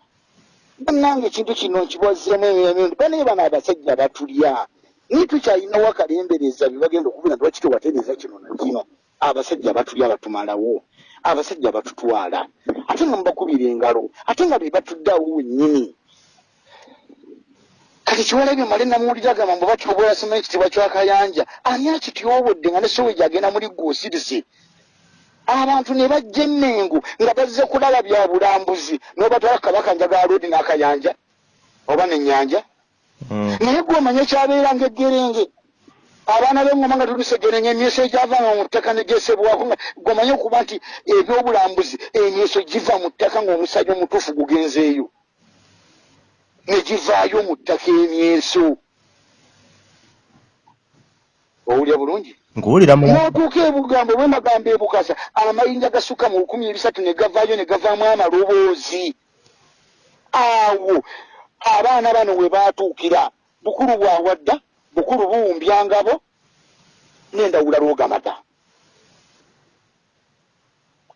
Bannange ekintu kino nkibwazeemu emirundi banaye bano abasajja batulya. Naye tukyalinawo akalembereza byebagenda okubira nti wakiti watereza kino nakino abasajja batulya batumalawo abasajja batutwala. Ate nga mubakubira engalo ate nga be batuddeawo wennyini kati kiwalabye male namuwulira gamba mbu batyobola soma ekitibwa kyakayanja ani akityobodde nga ne soweji agenda muli gwosirise abantu ne bajja emmengu nga bazze kulaba bya bulambuzi nobatwala kabaka njagaalodi n'akayanja oba nenyanja Mm. naye gwe omanye ekyabeeranga eggerenge abaana b'engoma nga tulisegerenge emyeso egyavanga mu ttaka negesebwako nga gwomanye okuba nti ebyobulambuzi emyeso giva mu ttaka ng'omusajja omutuufu gugenzeeyo negivaayo mu ttaka emyeso owulya bulungi? N'otuuka ebugambo bwe magambo ebukasa amayinja gasukka mu lukumi ebisatu ne gavaayo ne gavaamu amaloboozi. Awo abaana bano we baatuukira bukulu bwawadda bukulu buwumbyangabo n'endawula lwogamata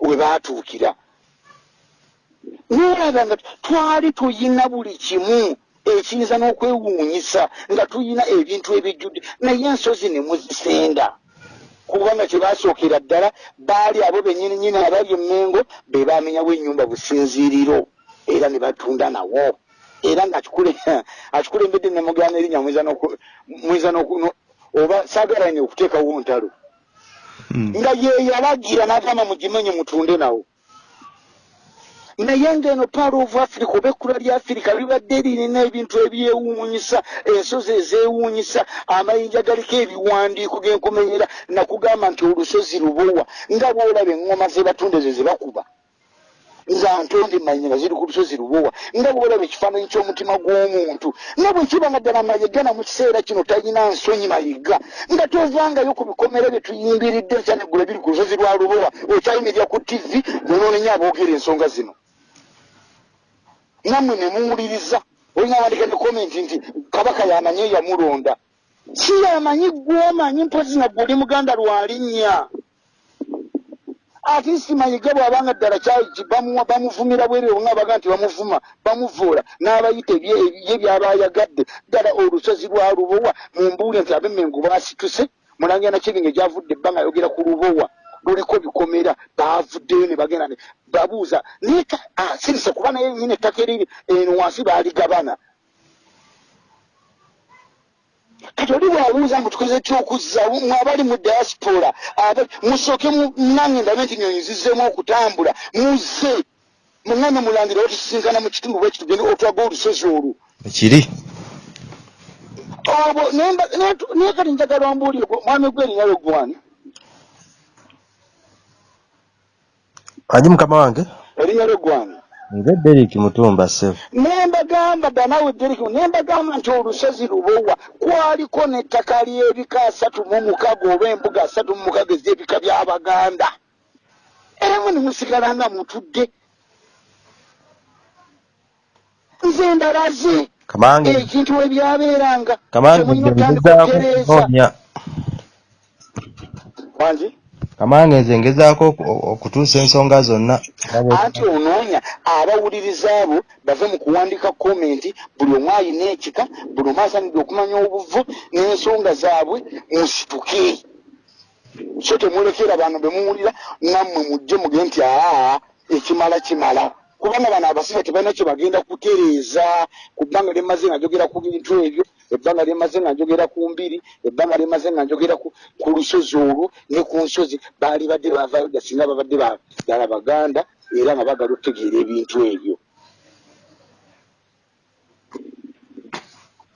we baatuukira n'olaba nga twali tuyina buli kimu ekiyinza n'okwewuunyisa nga tuyina ebintu ebijjudde naye ensozi ne muzisenda. Kubanga kyebasookera ddala baali abo bennyini nyini abali emmengo be bamenyawo ennyumba businziiriro era ne batunda nawo. Era nga akikule- akikulembedde nemugana erinnya muyinza oba saagalaine okuteekawo ntalo. Mm. nga ye yalagira n'agamba mugimenye mutunde nawo naye ng'eno paalo of africa oba ekkula lya afirika libadde lirina ebintu ebyewuunyisa ensozi ezeewuunyisa amayinja galiko ebiwandiiko genkomenyera nakugamba nti olusozi lubowa nga bwolaba eŋŋoma zebatunda ezo zebakuba nga ntonde manya nga ziri ku lusozi lubowa nga bwolaba ekifaananyi ky'omutima gw'omuntu nga bwe kiba nga ddala mayegana mu kiseera kino talina nsonyi mayiga nga tovangayo ku bikomera bye tuyimbiridde ekyaneggula biri ku lusozi lwa lubowa okyayimirira ku tivi nonoonenya aboogera ensonga zino nammwe ne muwuliriza olina wandika ne komenti nti kabaka yamanyi yamulonda si yamanyi gwomanyi mpozi nagwe oli muganda lwalinnya ate si mayiga bwabanga ddala bamuvumira bwerewo nga baga nti bamuvuma bamuvuula n'abayita ye byabayagadde. Ddala olusozi lwa lubowa mumbuule nti abemmengu basituse mulangira nakibinga egyavudde ebbanga ayogera ku lubowa luliko bikomera bavuddeyo ne bagenda ne babuuza naye ah, sirise kuba naye nyina ettaka eriri eno wansi baaligabana. Kati oli bwabuuza mbu tukoze kyokuzza mwe abali mu diaspora musooke mu- nange ndabe nti nyonyi zizzeemu okutambula muzze. Muŋŋambe mulangira otusisinkana mu kitundu bwe kitugende otwaga olusozi olwo. Ekiri? Obwo naye kati njagala ombuulire gwe- mwami gwerinnya lwe gwani aji mukama wange? Erinnya lwe gwani nze derik mutumba sebo nembagamba danawe deriki nembagamba nti olusozi lubowa kwaliko n'ettaka ly'ebika asatu mu mukaga oba embuga asatu mu mukaga ez'ebika by'abaganda era mwe nemusigala nga mutudde. Nze ndalaze kamange ekintu we byabeeranga. Kamange temulina nze otandika ngezaako okutereeza kunoonya wangi kamange nze ngezaako oku- okutuusa ensonga zonna. Anti onoonya abawuliriza abo bave mu kuwandika komenti buli omu ayina ekika buli omu asanidde okumanya obuvu n'ensonga zaabwe musituke so temulekera bano bemuwulira nammwe mujje muge nti aa ekimala kimala. Kubanga bano abasibe tebalina kye bagenda kutereeza ku bbanga lyemaze nga njogera ku bintu ebyo ebbanga lyemaze nga njogera ku mbiri ebbanga lyemaze nga njogera ku lusozi olwo ne ku nsozi. Baali badde bavayo singa babadde ba- ddala baganda era nga bagala okutegeera ebintu ebyo.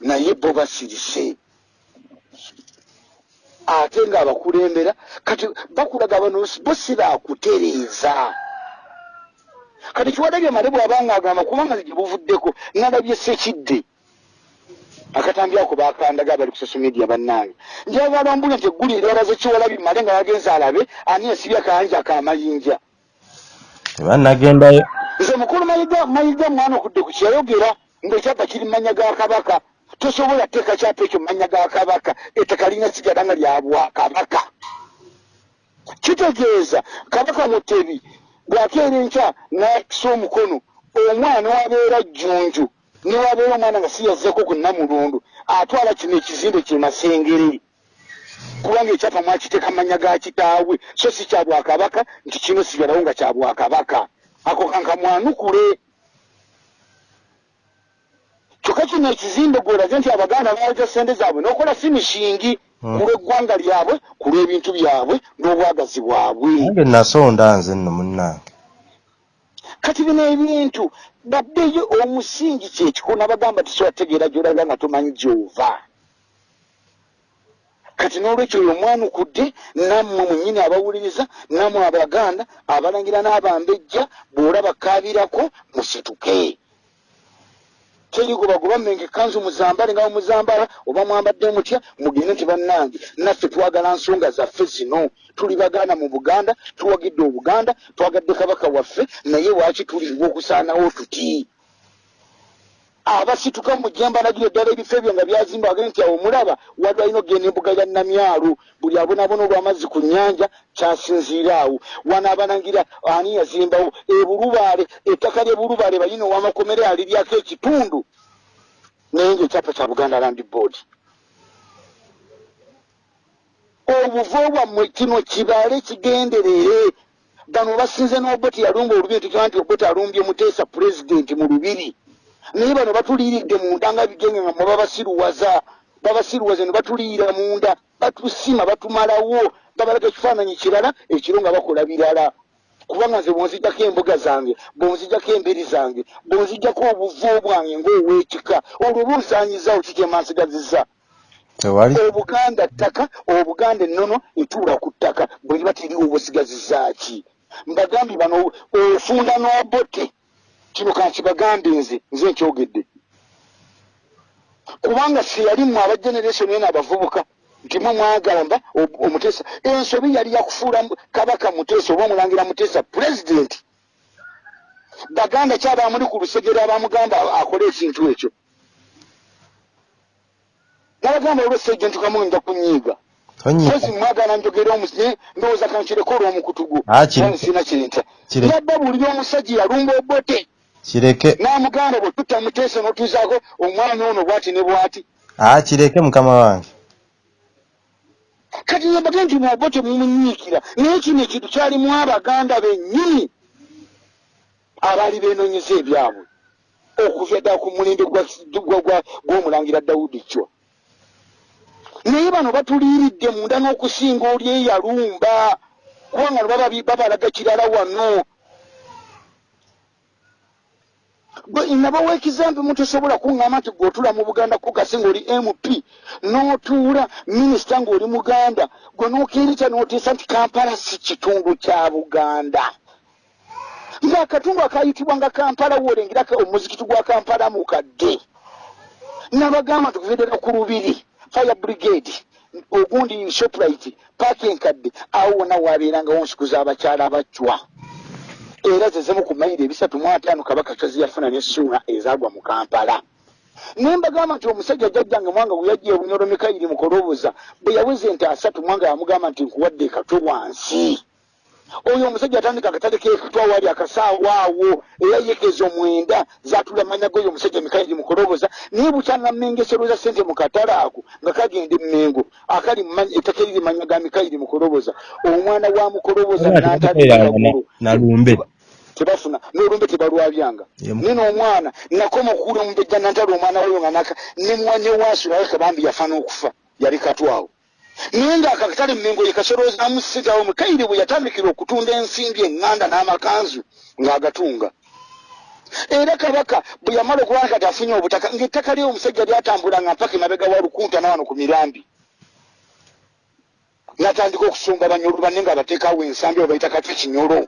Naye bo basirise. Ate ng'abakulembera kati bakulaga bano bo si baakutereeza kati kiwadabye male bw'abanga agamba kubanga gye buvuddeko nalabye sekidde akatambi ako bakandaga abali ku social media bannange. Njagala mbulya nti eggulu eryalaze kiwalabi male nga yagenze alabe ani esibye akayanja akamayinja? Tebanagendayo nze mukulu mayiga mayiga mwana okudde ku kyayogera ng'ekyapa kiri mu mannya ga kabaka. Tosobola teeka kyapa ekyo mu mannya ga kabaka. Ettaka lirina sigala nga lya bwakabaka kitegeeza kabaka mutebi bw'akeera enkya n'akisa omukono omwana wabeera jjunju newabeera omwana nga siyazzeko ku nnamulundu atwala kino ekizimbe kye masengere kubanga ekyapa mwakiteeka manya ga kitaawe so si kya bwakabaka nti kino sigalawo nga kya bwakabaka. Ako kanka mwanukule. Kyokka kino ekizimbe gwolaze nti abaganda baaja sente zaabwe n'okola si mishingi Hmm. ku lw'eggwanga lyabwe ku lw'ebintu byabwe n'obwagazi bwabwe. Nange nasonda nze nno munnange. Kati bino ebintu baddeyo omusingi kyekikona bagamba tisobategeera gyolaga nga tomanyi gyova. Kati n'olwekyo oyo omwanukudde nammwe mwennyini abawuliriza nammwe abaganda abalangira n'abambejja bw'olaba kaabirako musituke terigobagobwa mmenga ekkanzu muzambale nga bamuzambala oba mwambadde mutya mugende nti bannange naffe twagala nsonga zaffe zino. Tuli bagaana mu buganda tuwagidde obuganda twagadde kabaka waffe naye waaki tuliwa okusaanawo tuti abasituka mujjembalagiro eddala ebifo ebyo nga byazimba agende nti awo mulaba waliwo alina okgenda embuga ya namyalu buli abonaabona olw'amazzi ku nnyanja kyasinziira awo. Wano abanangira ani yazimbawo? Ebulubaale ettaka ly'ebulubaale balina owamakomere aliryako ekitundu. Naye ngaekyapa kya buganda land board. Obuvo bwammwe kino kibaale kigenderere. Bano basinze n'oboti yalumba olubi ntikima nti oboti alumbye muteesa pulezidenti mu lubiri naye bano batuliiridde munda nga bigenge nga mwe babasiruwaza babasiruwaza ne batuliira munda. Batusima batumalawo babalaga ekifaananyi kirala ekiro nga bakola birala. Kubanga nze bwonzijjako embuga zange bwonzijjako embiri zange bwonzijjako obuvo bwange ng'ow'ekika olwo bunsaanyizawo kikyemansigazizza tewali. Obuganda ttaka obuganda ennono etuula ku ttaka bwe liba teriwo obusigazizaaki mbagambye bano ofunda n'obote kino kankibagambe nze nze nkyogedde. Kubanga seyalimu aba generation ena abavubuka nti mwe mwagamba o- omuteesa ensobi yali yakufuula kabaka muteesa oba omulangira muteesa pulezidenti baganda kyabamuli ku lusegere abamugamba akole ekintu ekyo. Nabagamba olwesejja nja kunyiiga. Kozi mwagala njogere omusi ndowooza kankireko olw'omukutugu Ah, kire- sina kyenta kire- yabba buli omusajja yalumba obote kireke. N'amuganda bwe tutta muteesa n'otuzaako omwana ono bwati ne bwati. Aa kireke mukama wange. Kati yabage nti mwobote mumunyiikira naye kino ekintu kyalimu abaganda bennyini. Abaali beenoonyeza ebyabwe. Okuva ddala ku mulembe gw'omulangira dawudi cwa naye bano batuliiridde munda n'okusinga oli eyalumba. Kubanga no baba- babalaga kirala wano gwe nabawa ekizambi mutosobola kuŋŋamba nti gweotula mu buganda kugase ng'oli mp n'otuula minisita ng'oli muganda gwe n'okeerita n'oteesa nti kampala si kitundu kya buganda. Ng'akatundu akayitibwa nga kampala woolengera omuzikiti gwa kampala mukadde nabagamba tukuvedera ku lubiri fire brigade ogundi shoprite paaka enkadde awo wonna waabeerangawo nsiku z'abakyala abacwa era zezemu ku mayiro ebisatu mu ataano kabaka kyozi yafuna n'essuula ezaagwa mu kampala. Naye mbagamba nti omusajja jjajjange mwanga bwe yajja ebunyolo mikayiri mukoloboza bwe yaweze ente asatu mwanga yamugamba nti nkuwadde ekatwe wansi. Oyo omusajja atandika akatale kekatwa waali akasaawa awo era yekezo mwenda zatula manya goyo omusajja mikayiri mukoloboza naye bukyangamengeseroza sente mu katale ako nga kagenda emmengo akali mu manya- ga mikayiri mukoloboza omwana wa mukoloboza nalumbe tebafuna n'olumbe tebalwabyanga. Nina omwana nakoma okuwula omubejja nantala omwana wayo nga naka nemwanye waasu naye kabambi yafa n'okufa yali katwawo naye ng'akakatale mmengo ye kasoloozamu ssente awo mukayire bwe yatandikira okutunda ensimbi eŋŋanda n'amakanzu ng'agatunga. Era kabaka bwe yamala okubanga kati afunye obutaka ng'ettaka lye omusajja lyatambulanga mpaka emabega wa lukunta nawano ku mirambi. Natandika okusumba banyolo banne nga bateekawo ensambi obaita katwe kinyolo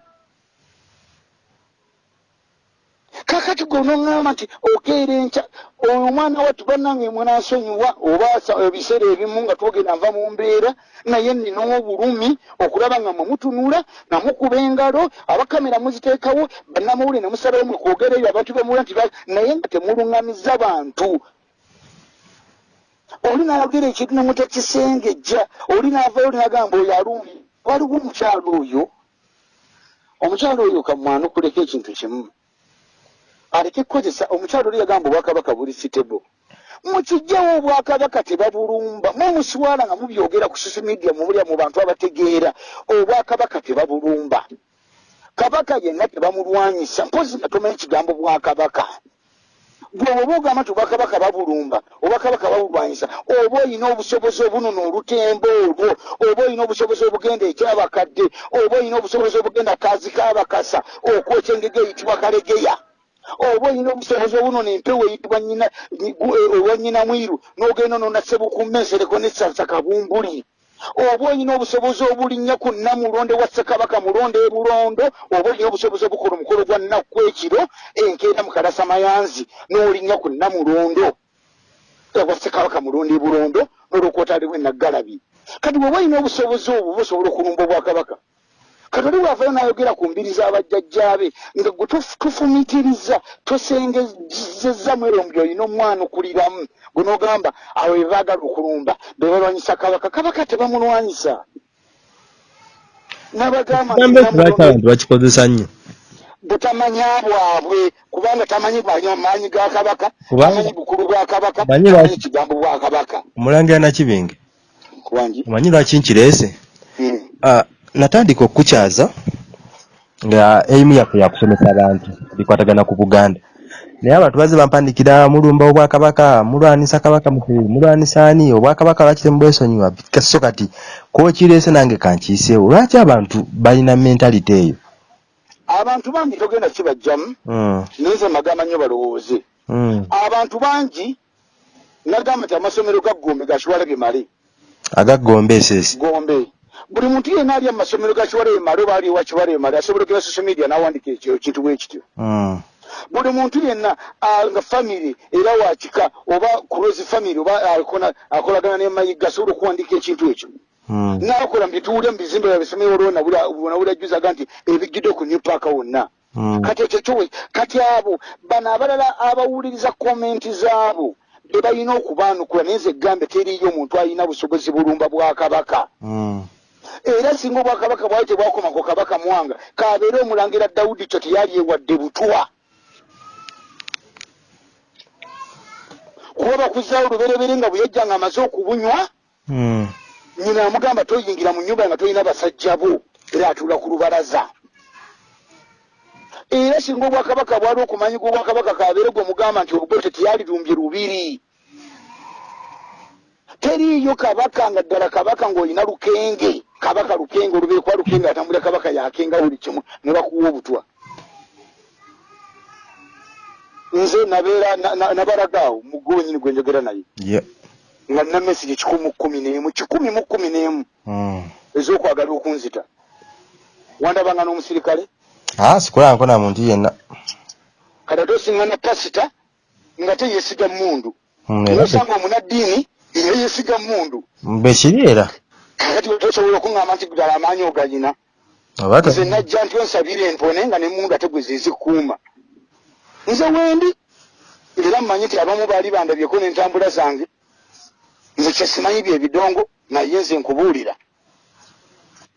kakati gonoŋŋamba nti okeera enkya oyo omwana wattu bannange mwenansonyiwa oba sa- ebiseera ebimu nga twogenda nva mu mbeera naye nina obulumi okulaba nga mwemutunula namukuba engalo abakamera muziteekawo bannamawulire nemusalayo mwekwogereyo abantu bemula nti naye nga temuluŋŋamiza bantu. Oli nayogera ekintu nemutakisengejja oli naavayo linagamba oyo alumbi waliwo omukyalo oyo? Omukyalo oyo kamwanukuleko ekintu kimu aleke kukozesa omukyalo oli yagamba obwakabaka buli sitebo mukijjawo obwakabaka tebabulumba. Mwemuswala nga mubyogera ku social media mubulya mu bantu abategeera obwakabaka tebabulumba. Kabaka yenna tebamulwanyisa. Mpozi nga tomanyi kigambo bwakabaka. Gwe oba ogamba nti obwakabaka babulumba obwakabaka babulwanyisa oba oyina obusobozi obunona olutembo olwo oba oyina obusobozi obugenda ekyabakadde oba oyina obusobozi obugenda kazi kabakasa okwokya engege eyitibwa kalegeya oba oyina obusobozi obunona empewo eyitibwa nyina owa nyina mwiru n'ogenda nonasebukumma ensereko nesasa kabumbuli. Oba oyina obusobozi obulinnya ku namulonde wa ssekabaka mulonde e bulondo oba oyina obusobozi obukola omukolo gwa nnakku ekiro enkeera mu kalasamayanzi n'olinnya ku namulondo wa ssekabaka mulonde e bulondo n'olwokwotaliwo enaggalabi kati bweoba oyina obusobozi obwo busobola okulumba obwakabaka kati oli bwavayo n'ayogera ku mbiri z'abajjajjaabe nga gwe tuf- tufumitiriza tosengezeza mwero mbi olina omwana okuliramu. Gwe n'ogamba abo be baagala okulumba be balwanyisa kabaka. Kabaka tebamulwanyisa n'abagamba abantu bakikozesa nnyo. Butamanya bwabwe kubanga tamanyi maanyi ga kabaka tamanyi bukulu bwa kabaka Manyi tamanyi kigambo bwa kabaka. Omulangira nakibinge. Omanyi lwaki nkireese Ah, natandika okukukyaza nga eimu yaffe yakusomesa abantu bikwatagana ku buganda. Naye abantu bazze bampandikira mulumba obwakabaka mulwanisa kabaka mutebi mulwanisa ani? Obwakabaka lwaki temubwesonyiwa so kati kokireese nange kankiiseewo. Lwaki abantu balina mentality eyo? Abantu bangi togenda kibajjamu. Mm, naye nze magamba nnyo balowooze. Mm. abantu bangi nagamba nti amasomero ga gombe gakiwala bimale agaggomba eseesi. Gombe buli muntu yenna ali amasomero gakiwala emale oba ali ewakiwala emale asobola okera social media n'awandika ekyo kintu bwe kityo Mm, buli muntu yenna ah, nga famire era wakika oba kulozi famire oba akona- akolagana nemayiga asobola okuwandika ekintu ekyo. Mm. nakola mu bituwulya mu bizimbe byabisomero olwo nabulajjuzaga nti ebijjudde ku new park wonna. Kati ekyo kyowe kati abo bano abalala abawuliriza komenti zaabo be balina okubaanukula naye nze gambe teriyo omuntu alina busobozi bulumba bwa kabaka. Era singa obwakabaka bwali tebwakoma ku kabaka mwanga kabeere omulangira dawudi kyo teyali ewadde butwa. Kuba bakuzaawo luberebere nga bweyajja nga amaze okubunywa Mm. nyina amugamba toyingira mu nyumba nga tolina basajja bo era atuula ku lubalaza. Era singa obwakabaka bwali okumanyika obwakabaka kabeere gwe mugamba nti olugote teyalirumbye lubiri. Teriiyo kabaka nga ddala kabaka ng'olina lukenge kabaka lukenge olubeere kuba lukenge atambulira kabaka yakenga buli kimu ne bakuwa obutwa. Nze nabeera na- na- nabalagaawo mugwe wenyini gwe njogera naye. Yeah. nga nina mesigi kikumi mu kkumi n'emu kikumi mu kkumi n'emu. Mm. ez'okwagala okunzita. Wandabanga n'omusirikale? Ah, sikulanko na muntu yenna. Kati ate osiŋŋana pasita nga teyesiga mundu Mm, nosanga omunaddiini era yesiga mundu bwe kiri era kakati tosobola okuŋŋamba nti ddala amaanyi ogayina to- nze najja nti onsabire empone nga ne mundu ate gwe zezikuuma nze wendi. Era mmanyi nti abamu baali bandabyeko n'entambula zange. Nze kyesimanyi bye bidongo naye nze nkubuulira.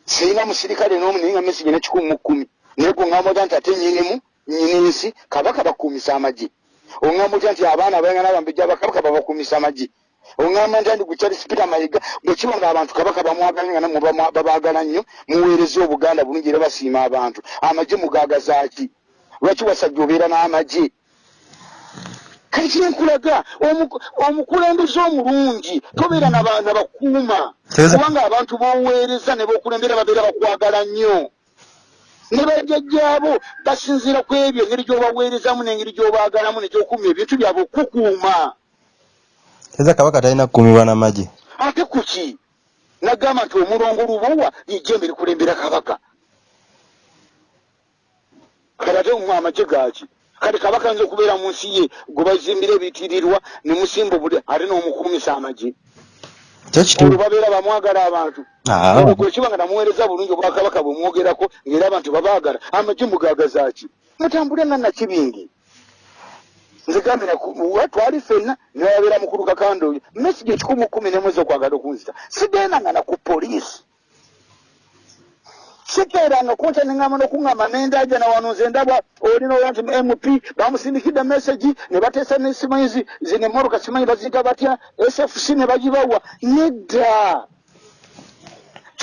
Sirina musirikale n'omu naye nga mesigi ne kikumi mu kkumi. Naye gwe ŋŋamba otya nti ate nyinimu nyini nsi kabaka bakuumisa amagye. Oŋŋamba otya nti abaana abayangana bambejja bakabaka babakuumisa amagye oŋŋamba ntya nti gukyali sipita mayiga bwe kiba nga abantu kabaka bamwagala nga namwe babaagala nnyo muweereza obuganda bulungi era basiima abantu. Amagye mugaagazaaki lwaki wasajja obeera n'amagye? Kati kyenkulaga omu- omukulembeze omulungi tobeera naba- nabakuuma kubanga abantu boweereza ne bokulembera babeera bakwagala nnyo. Ne bajjajjaabo basinziira ku ebyo engeri gy'obaweerezamu n'engeri gy'obaagalamu negyokuuma ebintu byabwe okukuuma eza kabaka talina kukuumibwa n'amagye ate kuki nagamba nti omulongo lubowa lijembe likulembera kabaka. Kati ate mu amagye gaki kati kabaka nza okubeera mu nsi ye gwe bazimbira ebitirirwa ne musimba obuli ate n'omukuumisa amagye. Olwo babeera bamwagala abantu. Kwekiba nga namuweereza bulungi obwakabaka bwemwogerako ngaera abantu babaagala amagye mugagazaki mutambule nga nakibingi nze gambira twali fenna newabeera mukulu kakanda oyo mesigi ekikumi kumi nemwezi okwagala okunzita. Sigendanga naku poliisi. Sikeeranga kunta neŋŋamba nokuŋŋamba nendaja nawano nze ndaba olina oya nti mp bamusindikidde mesagi ne bateesa nesimanyizi zine moroka simanyi baziyita batya? Sfc ne bagibawa. Nedda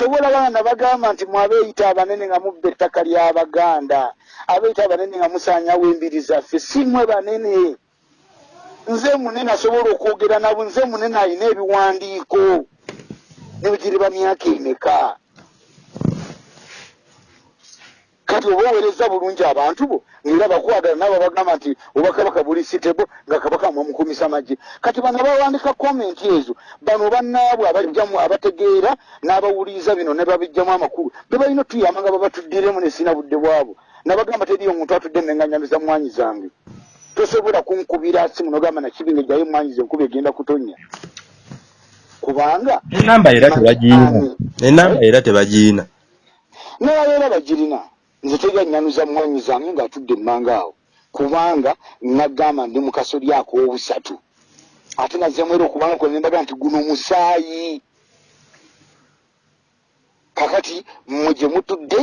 kyobola baana bagamba nti mwabeeyita abanene nga mubba ettaka ly'abaganda abeeyita abanene nga musaanyawo embiri zaffe. Simwe banene. Nze munene asobola okwogera nabo nze munene alina ebiwandiiko ne bigiriba myaka emeka kati oba oweereza bulungi abantu bo ngaera bakwagala nabo bagamba nti oba kabaka buli sitebo nga kabaka mwamukumisa magye. Kati bano bawandika komenti ezo bano bannaabwe abajjamu abategeera n'abawuliriza bino ne babijjamu amakulu be balina otuyamba nga babatuddiremu nesina budde bwabo nabagamba teriyo omuntu atudde neŋŋanyamiza mwanyi zange. Tosobola kunkubira simu nogamba nakibinga jayo mwanyi ze enkuba egenda kutonya. Kubanga enamba era tebagiina. Enamba era tebagiina. nababeera bagirina nze teganyanuza mwanyi zange ngaatudde emmanga awo. Kubanga nagamba ndi mukasolyako obusatu. Ate nazemu era okubanga kwe nembaga nti guno musaayi. Kakati mmwe gye mutudde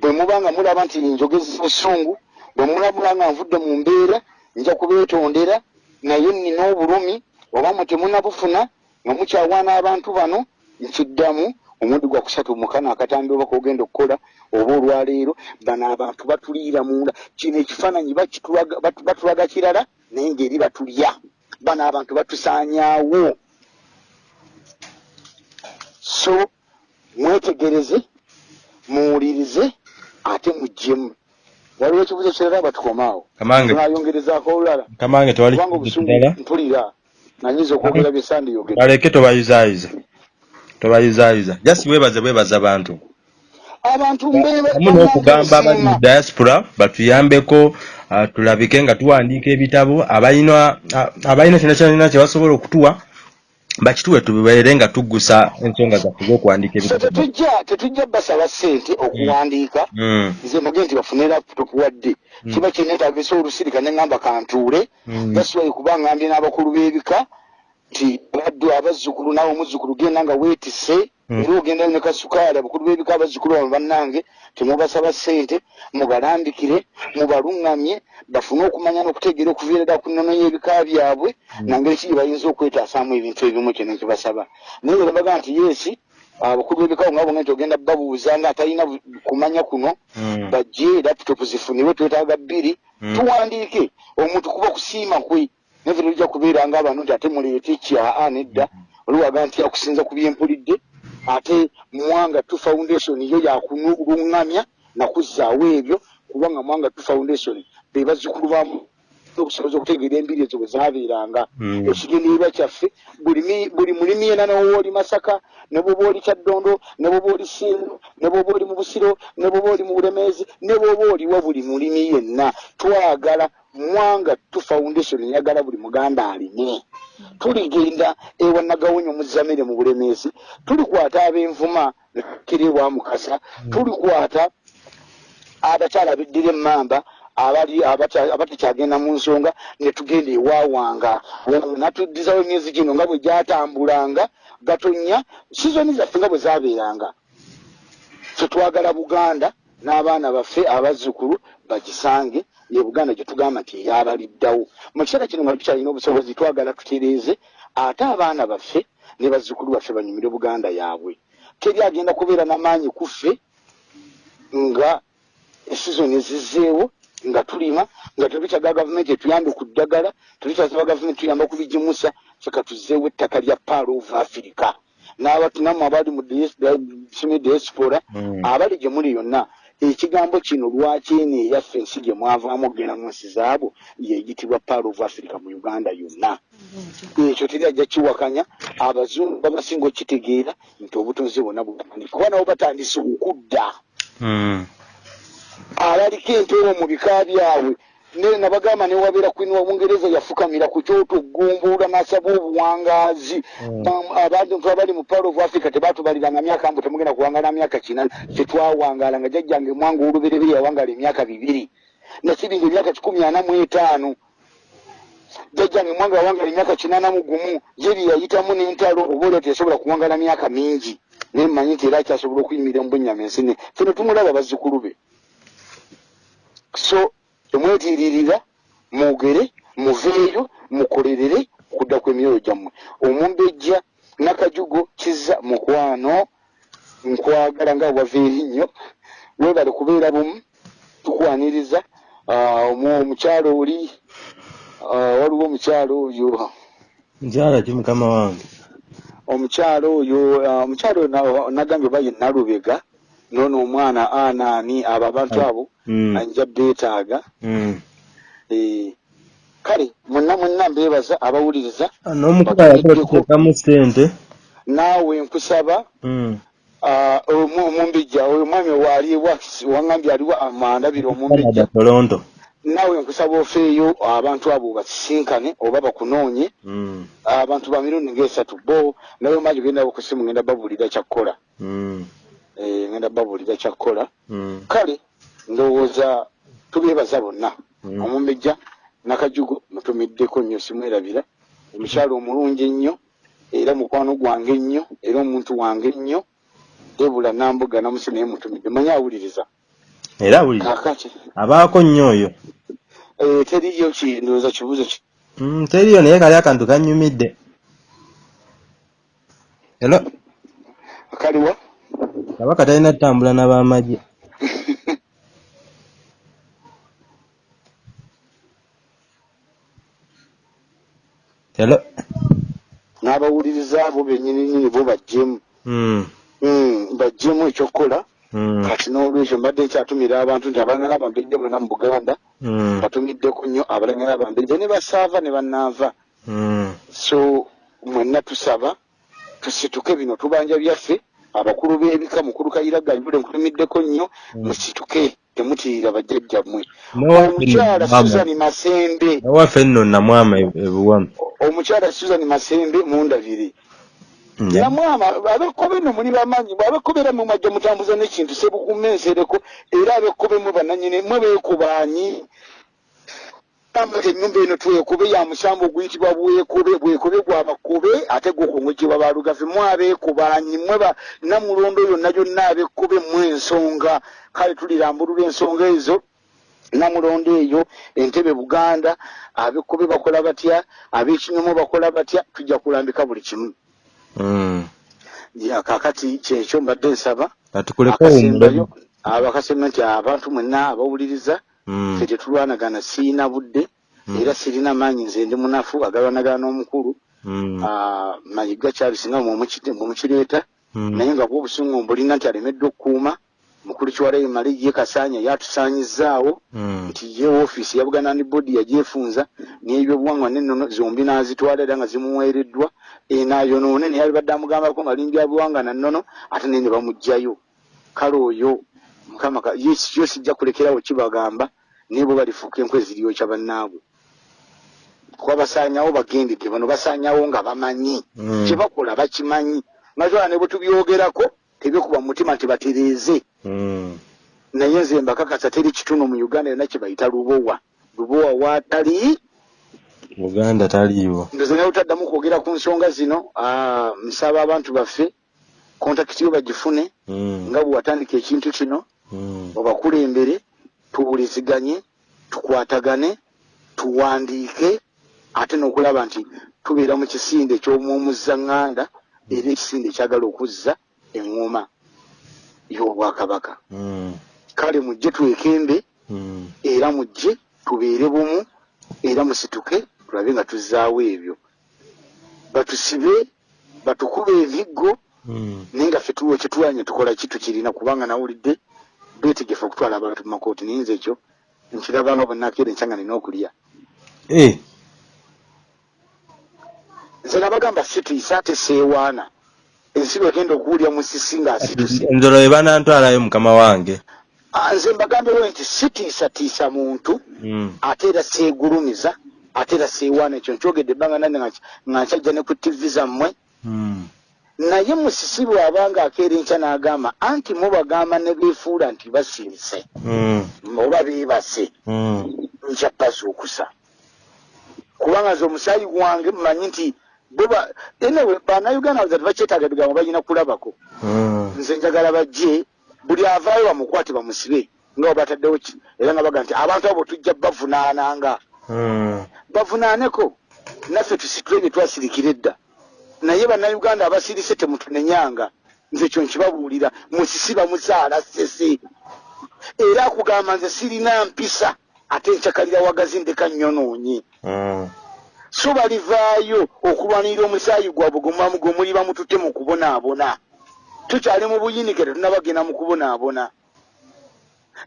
bwe muba nga mulaba nti njogezi busungu bwe mulabula nga nvudde mu mbeera nja kubeetondera naye nnina obulumi oba mwe temunabufuna nga mukyawaana abantu bano nkiddamu omulundi gwa kusatu mukana akatambi oba kogenda okukola oba olwaleero bano abantu batuliira munda. Kino ekifaananyi batulaga kirala naye ngaeri batulya. Bano abantu batusaanyaawo. So mwetegereze muwulirize ate muggyemu waliwo ekibuzo kirala batukomaawo. Nayongerezaako olulala. Kamange kubanga obusungu mpulira nanyinza okwogera byesandiyogera baleke tobayuzaayiza tobayuzaayiza jasi bwebaze bwebaza bantu abantu amu n'okugamba abali mu diaspora batuyambeko uh, tulabike nga tuwandiika ebitabo. Abalina abalina kyona kyona kyebasobola okutuwa bakituwe tubeere nga tuggusa ensonga zaffe z'okuwandiika ebitabo. tetujja basaba ssente okuwandiika. Mm. nze mage nti bafune laptop wadde mm. kiba kinetagisa olusirika neŋŋamba kantuule. Gasiwayi mm. kuba ngambye n'abakulu b'ebika nti baddu abazzukulu naawe omuzzukulu genda nga weetise era hmm. ogenda ne kasukaali abakulu b'ebika abazzukulu bano bannange temubasaba ssente mubalambikire mubaluŋŋamye bafune okumanya n'okutegeera okuviira ku nnono y'ebika byabwe hmm. nangeri ki gye bayinza okwetaasaamu ebintu ebimu kyeno nkibasaba naye era baga nti yeesi abakulu b'ebika nga bonga nti ogenda babuuza nga atalina kumanya kuno hmm. bajje laputopu zifunibwe twetaaga bbiri tuwandiike omuntu kuba kusiima kwe naye fe tujja kubeera nga abantu nti ate muleete kyaa nedda oliwaga nti akusinza ku byempulidde? Ate mwanga two foundation yo yakuluŋŋamya nakuzaawo ebyo kubanga mwanga two foundation bebazukulu bamu okusoboza okutegeera embiri ezo bwe zabeeranga hmm. ekigendererwa kyaffe buli mulimi yena newoba oli masaka ne bwoba oli kyaddondo ne bwoba oli sindu ne bwoba oli mu busiro ne bwoba oli mu bulemeezi ne bwoba oliwo buli mulimi yenna twagala mwanga tu foundation yagala buli muganda aline tuligenda ewanagawonyo muzamire mu bulemeezi tulikwata ab'envuma nekirebwa mukasa tulikwata abakyala biddira emmamba abali abatakyagenda mu nsonga netugenda ewawanga natuddizawo emyezi gino nga bwe gyatambulanga gatonya sizoni zaffe nga bwe zabeeranga fetwagala buganda n'abaana baffe abazzukulu bagisange ye buganda gye tugamba nti eyabaliddawo mu kiseera kino nga tukyalina obusobozi twagala tutereeze ate abaana baffe ne bazzukulu baffe banyumire buganda yaabwe. Teri agenda kubeera n'amaanyi kuffe nga esizoni ezizzeewo nga tulima nga tebikyaga gavumenti etuyambe ku ddagala tebikyasaba gavumenti tuyamba kubigimusa feka tuzzeewo ettaka lya paalo of africa. N'abatunamu abali mu diaspora hmm. abali gye muli yonna ekigambo kino lwaki eno eyaffe ensi gye mwavaamu okgenda mu nsi zaabo yeyitibwa pal of africa mu uganda yonna? Ekyo teri ajja kiwakanya. Abazungu babasinga okitegeera nti obutonzi bwonna butandika kuba nabo batandise okudda. Mm. abaliko empeewo mu bika byabwe nabagamba newabeera kwini wa bungereza yafukamira ku kyoto gumbuula nasaba obuwangaazi. Mm. Um, abantu nfe abali mu pal of africa tebatubaliranga myaka mbu temugenda kuwangala myaka kina ffe twawangala nga jjajjange mwanga olubereberi yawangala emyaka bibiri. Nasibinga emyaka kikumi ana mu etaano. Jjajjange mwanga yawangala emyaka kinana mu gumu. Yeri yayitamu n'entalo oba olwo teyasobola kuwangala myaka mingi. Naye mmanyi nti era akyasobola okuyimirira mu bwennyama ensine ffe ne tumulaba bazzukulu be. So temwetiiririra mwogere muveeyo mukolerere okudda kw'emyoyo gyammwe. Omumbejja nakajugo kiza mukwano nkwagala nga wava erinnyo webale kubeera bumu tukwaniriza Ah, omu- omukyalo oli ah, waliwo omukyalo oyo. Nkyala ki mukama wange? Omukyalo oyo ah, omukyalo na- nagambye oba ye nalubega noono omwana anaani abo abantu abo Mm. anja beetaaga. Mm. Eh, kale mwenna mwenna mbeebaza abawuliriza. N'omukuba yateekamu sente naawe nkusaba Mm. ah, omu- omumbejja oyo omwami waali waŋambye aliwo amandabira Canada, omumbejja toronto. Naawe nkusaba ofeeyo abantu abo basisinkane oba bakunoonye abantu ba mirundi ngaesatu bo naye omanyi genda okusimu ngenda babuulira kyakkola. Eh, ngenda babuulira kyakkola kale ndowooza tubeebaza bonna. Mm. omumbejja nakajugo mutumiddeko nnyo simwerabira. Omukyalo omulungi ennyo era mukwano gwange ennyo era omuntu wange ennyo. Debula nambuga namusi naye mutumidde. Manyi awuliriza? Era awulira kakati abaako nnyo oyo. Eh, teriyo ki ndowooza kibuuzo ki? Mm, teriyo naye kali akantu kannyumidde era kaliwa? Kabaka talina tutambula n'abamagye n'abawuliriza abo bennyininyini bo bajjemu. Mm. Mm, bajjemu ekyokukola Mm. kati n'olwekyo mbadde nkyatumira abantu nti abalangala abambejja bonna mu buganda batumiddeko nnyo abalangala abambejja ne basaava ne bannaava. So mwenna tusaba tusituke bino tubanja byaffe abakulu b'ebika mukulu kayiraga yule nkutumiddeko nnyo musituke temutiirira bajjajjammwe. Omukyala susan masembe n'owaffe nno namwama e- ebuwama omukyala susan masembe mundabire. Mm. namwama abekkobe nno muli bamanyi abekkobe era mumwajja mutambuza n'ekintu sebukuma ensereko era abekkobe mwe bananyini mwe beekubaanyi nti ennyumba eno twekube ya musambo oguyitibwa bwekobe. Bwekobe gwabakobe ate gukongwekibwa balugafe mwe abeekubaanyi mwe ba namulondo yonna yonna abekkobe mwe ensonga kale tulirambulula ensonga ezo. Namulondo eyo entebe buganda abekkobe bakola batya? Ab'ekinyomo bakola batya? Tujja kulambika buli kimu. Mm. ya kakati kyekyo mbadde nsaba. Abakasemba nti abantu mwenna abawuliriza. Ffe tetulwanagana siina budde Mm. era sirina maanyi nze ndi munafu agalwanagana n'omukulu Mm. Ah, mayiga kyabisinga mumukireeta Mm. naye nga bwobusungu mbulina nti alemedde okukuuma mukulu kiwalayo mali ye kasaanya yatusaanyizaawo Mm. nti ye ofiisi ya buganda land board yagyefunza n'ebyobuwangwa nennono zombi n'azitwala era nga zimuweereddwa enayonoone naye alibadde amugambako nga limbya buwanga na nnono ate naye ne bamuggyayo kale oyo mukama ka- ye yo sijja kulekerawo kibagamba naye bo balifuuka enkwe ziryokya bannaabwe. Kuba basaanyawo bagendedde bano basaanyawo nga bamanyi. Mm. kyebakola bakimanyi. Mazwala ne bwe tubyogerako tebyekuba mu mutima nti batereeze. Mm. naye nze mbakakasa teri kituno mu uganda yonna kye bayita lubowa. Lubowa waatali? Buganda taliiwo. Ndoze naye otaddamu kwogera ku nsonga zino nsaba abantu baffe kontakiti yo bagifune Mm. nga bwe watandika ekintu kino Mm. obakulembere tuwuliziganye tukwatagane tuwandiike ate n'okulaba nti tubeera mu kisinde eky'omwomuzaŋŋanda era ekisinde ekyagala okuzza eŋŋoma y'obwakabaka Mm. kale mujje twekembe era mujje tubeere bumu era musituke tulabe nga tuzzaawo ebyo batusibe batukuba emiggo Mm. naye nga ffe tuwa kyetulanya tukola ki tukirina kubanga nawulidde beetegefu okutwala abantu mu makooti naye nze ekyo nkirabanga bwenakeera enkyanga nina okulya. Eh, nze nabagamba sitiisa ate seewaana. Ensibo egenda okuwulya musisi ng'asituse enzolo we banantwalayo mukama wange. Nze mbagambyewo nti sitiisatiisa muntu Mm. ate era seegulumiza ate era seewaana. Ekyo nkyogedde ebbanga nange nga nga nkyajja ne ku tivi zammwe. Mm. Naye musisi bw'abanga akeera enkya n'agamba anti mubagamba ne beefuula nti basirise Mm. oba beebase. Mm. nkya bazuukusa kubanga nze omusaayi gwange mumanyi nti buba enewe bannayuganda baza tebakyetaaga bigambo balina kulabako. Mm. nze njagala bajje buli avaayo bamukwate bamusibe nga webataddewo era nga baga nti abantu abo tujja bavunaananga. Bavunaaneko. Naffe tusitule bye twasirikira edda naye bannayuganda abasirise temutunenyanga. Nze kyo nkibabuulira. Musisi bamuzaala sese era akugamba nze sirina mpisa ate nkyakalira wagazi ndeka nnyonoonye Mm. so balivaayo okulwanirira omusaayi gwabwe gwe gwe muli bamututte mu kubonaabona. Tukyali mu buyinike tetunabagenda mu kubonaabona.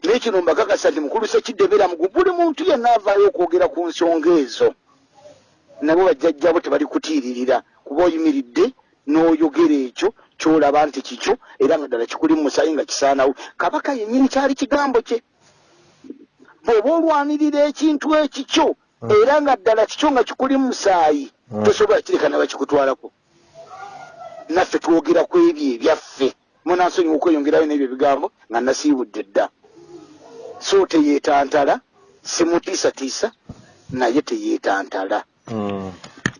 Naye kino mbakakasa nti mukulu sekidebera mugu buli muntu yenna avaayo okwogera ku nsonga ezo. Nabo bajjajjabo tebali kutiiririra kuba oyimiridde n'oyogera ekyo kyolaba nti kikyo era nga ddala kikuli mu musaayi nga kisaanawo. Kabaka yennyini kyali kigambo kye. Bw'oba olwanirira ekintu ekikyo era nga ddala kikyo nga kikuli mu musaayi Mm. tosobola kireka ne bakikutwalako. Naffe twogera ku ebyo ebyaffe. Munansonyiwa okweyongerayo n'ebyo ebigambo nga nasiibudde dda. So teyeetantala simutiisatiisa naye teyeetantala. Mm.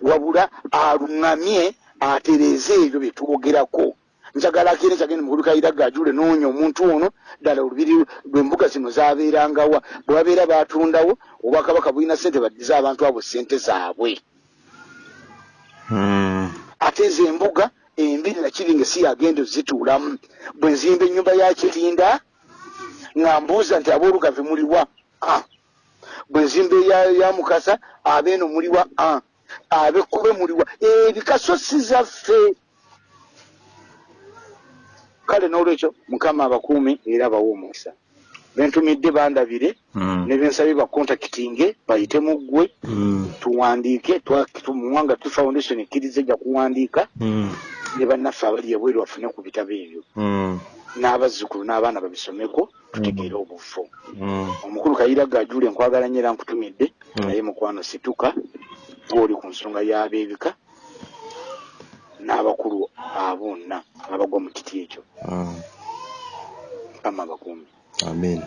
Wabula aluŋŋamye atereeze ebyo bye twogerako njagala akeera kyagenda mukulukaira gajule noonya omuntu ono ddala olubiri lw'embuga zino zabeerangawa bwe babeera batundawo obwakabaka bulina sente baddize abantu abo sente zaabwe. Mm. ate ezo embuga embiri nakiringa si yagenda ozituulamu. Bwe nzimba ennyumba ya kirinda nga mbuuza nti aboolugave muliwa Ah. bwe nzimba ya mukasa abeeno muliwa Abekkobe muliwa. Ebikaso si zaffe. Kale n'olwekyo mukama abakuumi era abawa omukisa. Bentumidde bandabire Mm. ne bensabye bakontakitinge bayite mu ggwe. Mm. tuwandiike twa- tu- muwanga tu foundation ekkiriza ejja kuwandiika. Mm. ne bannaffe abali ebweru bafune ku bitabo ebyo. N'abazzukulu n'abaana babisomeko tutegeere obufu Mm. omukulu kayira gajule nkwagala nnyo era nkutumidde naye mukwano situka gwoli ku nsonga y'abeebika n'abakulu abonna abagwa mu kiti ekyo Mm. mukama abakuumi Amen.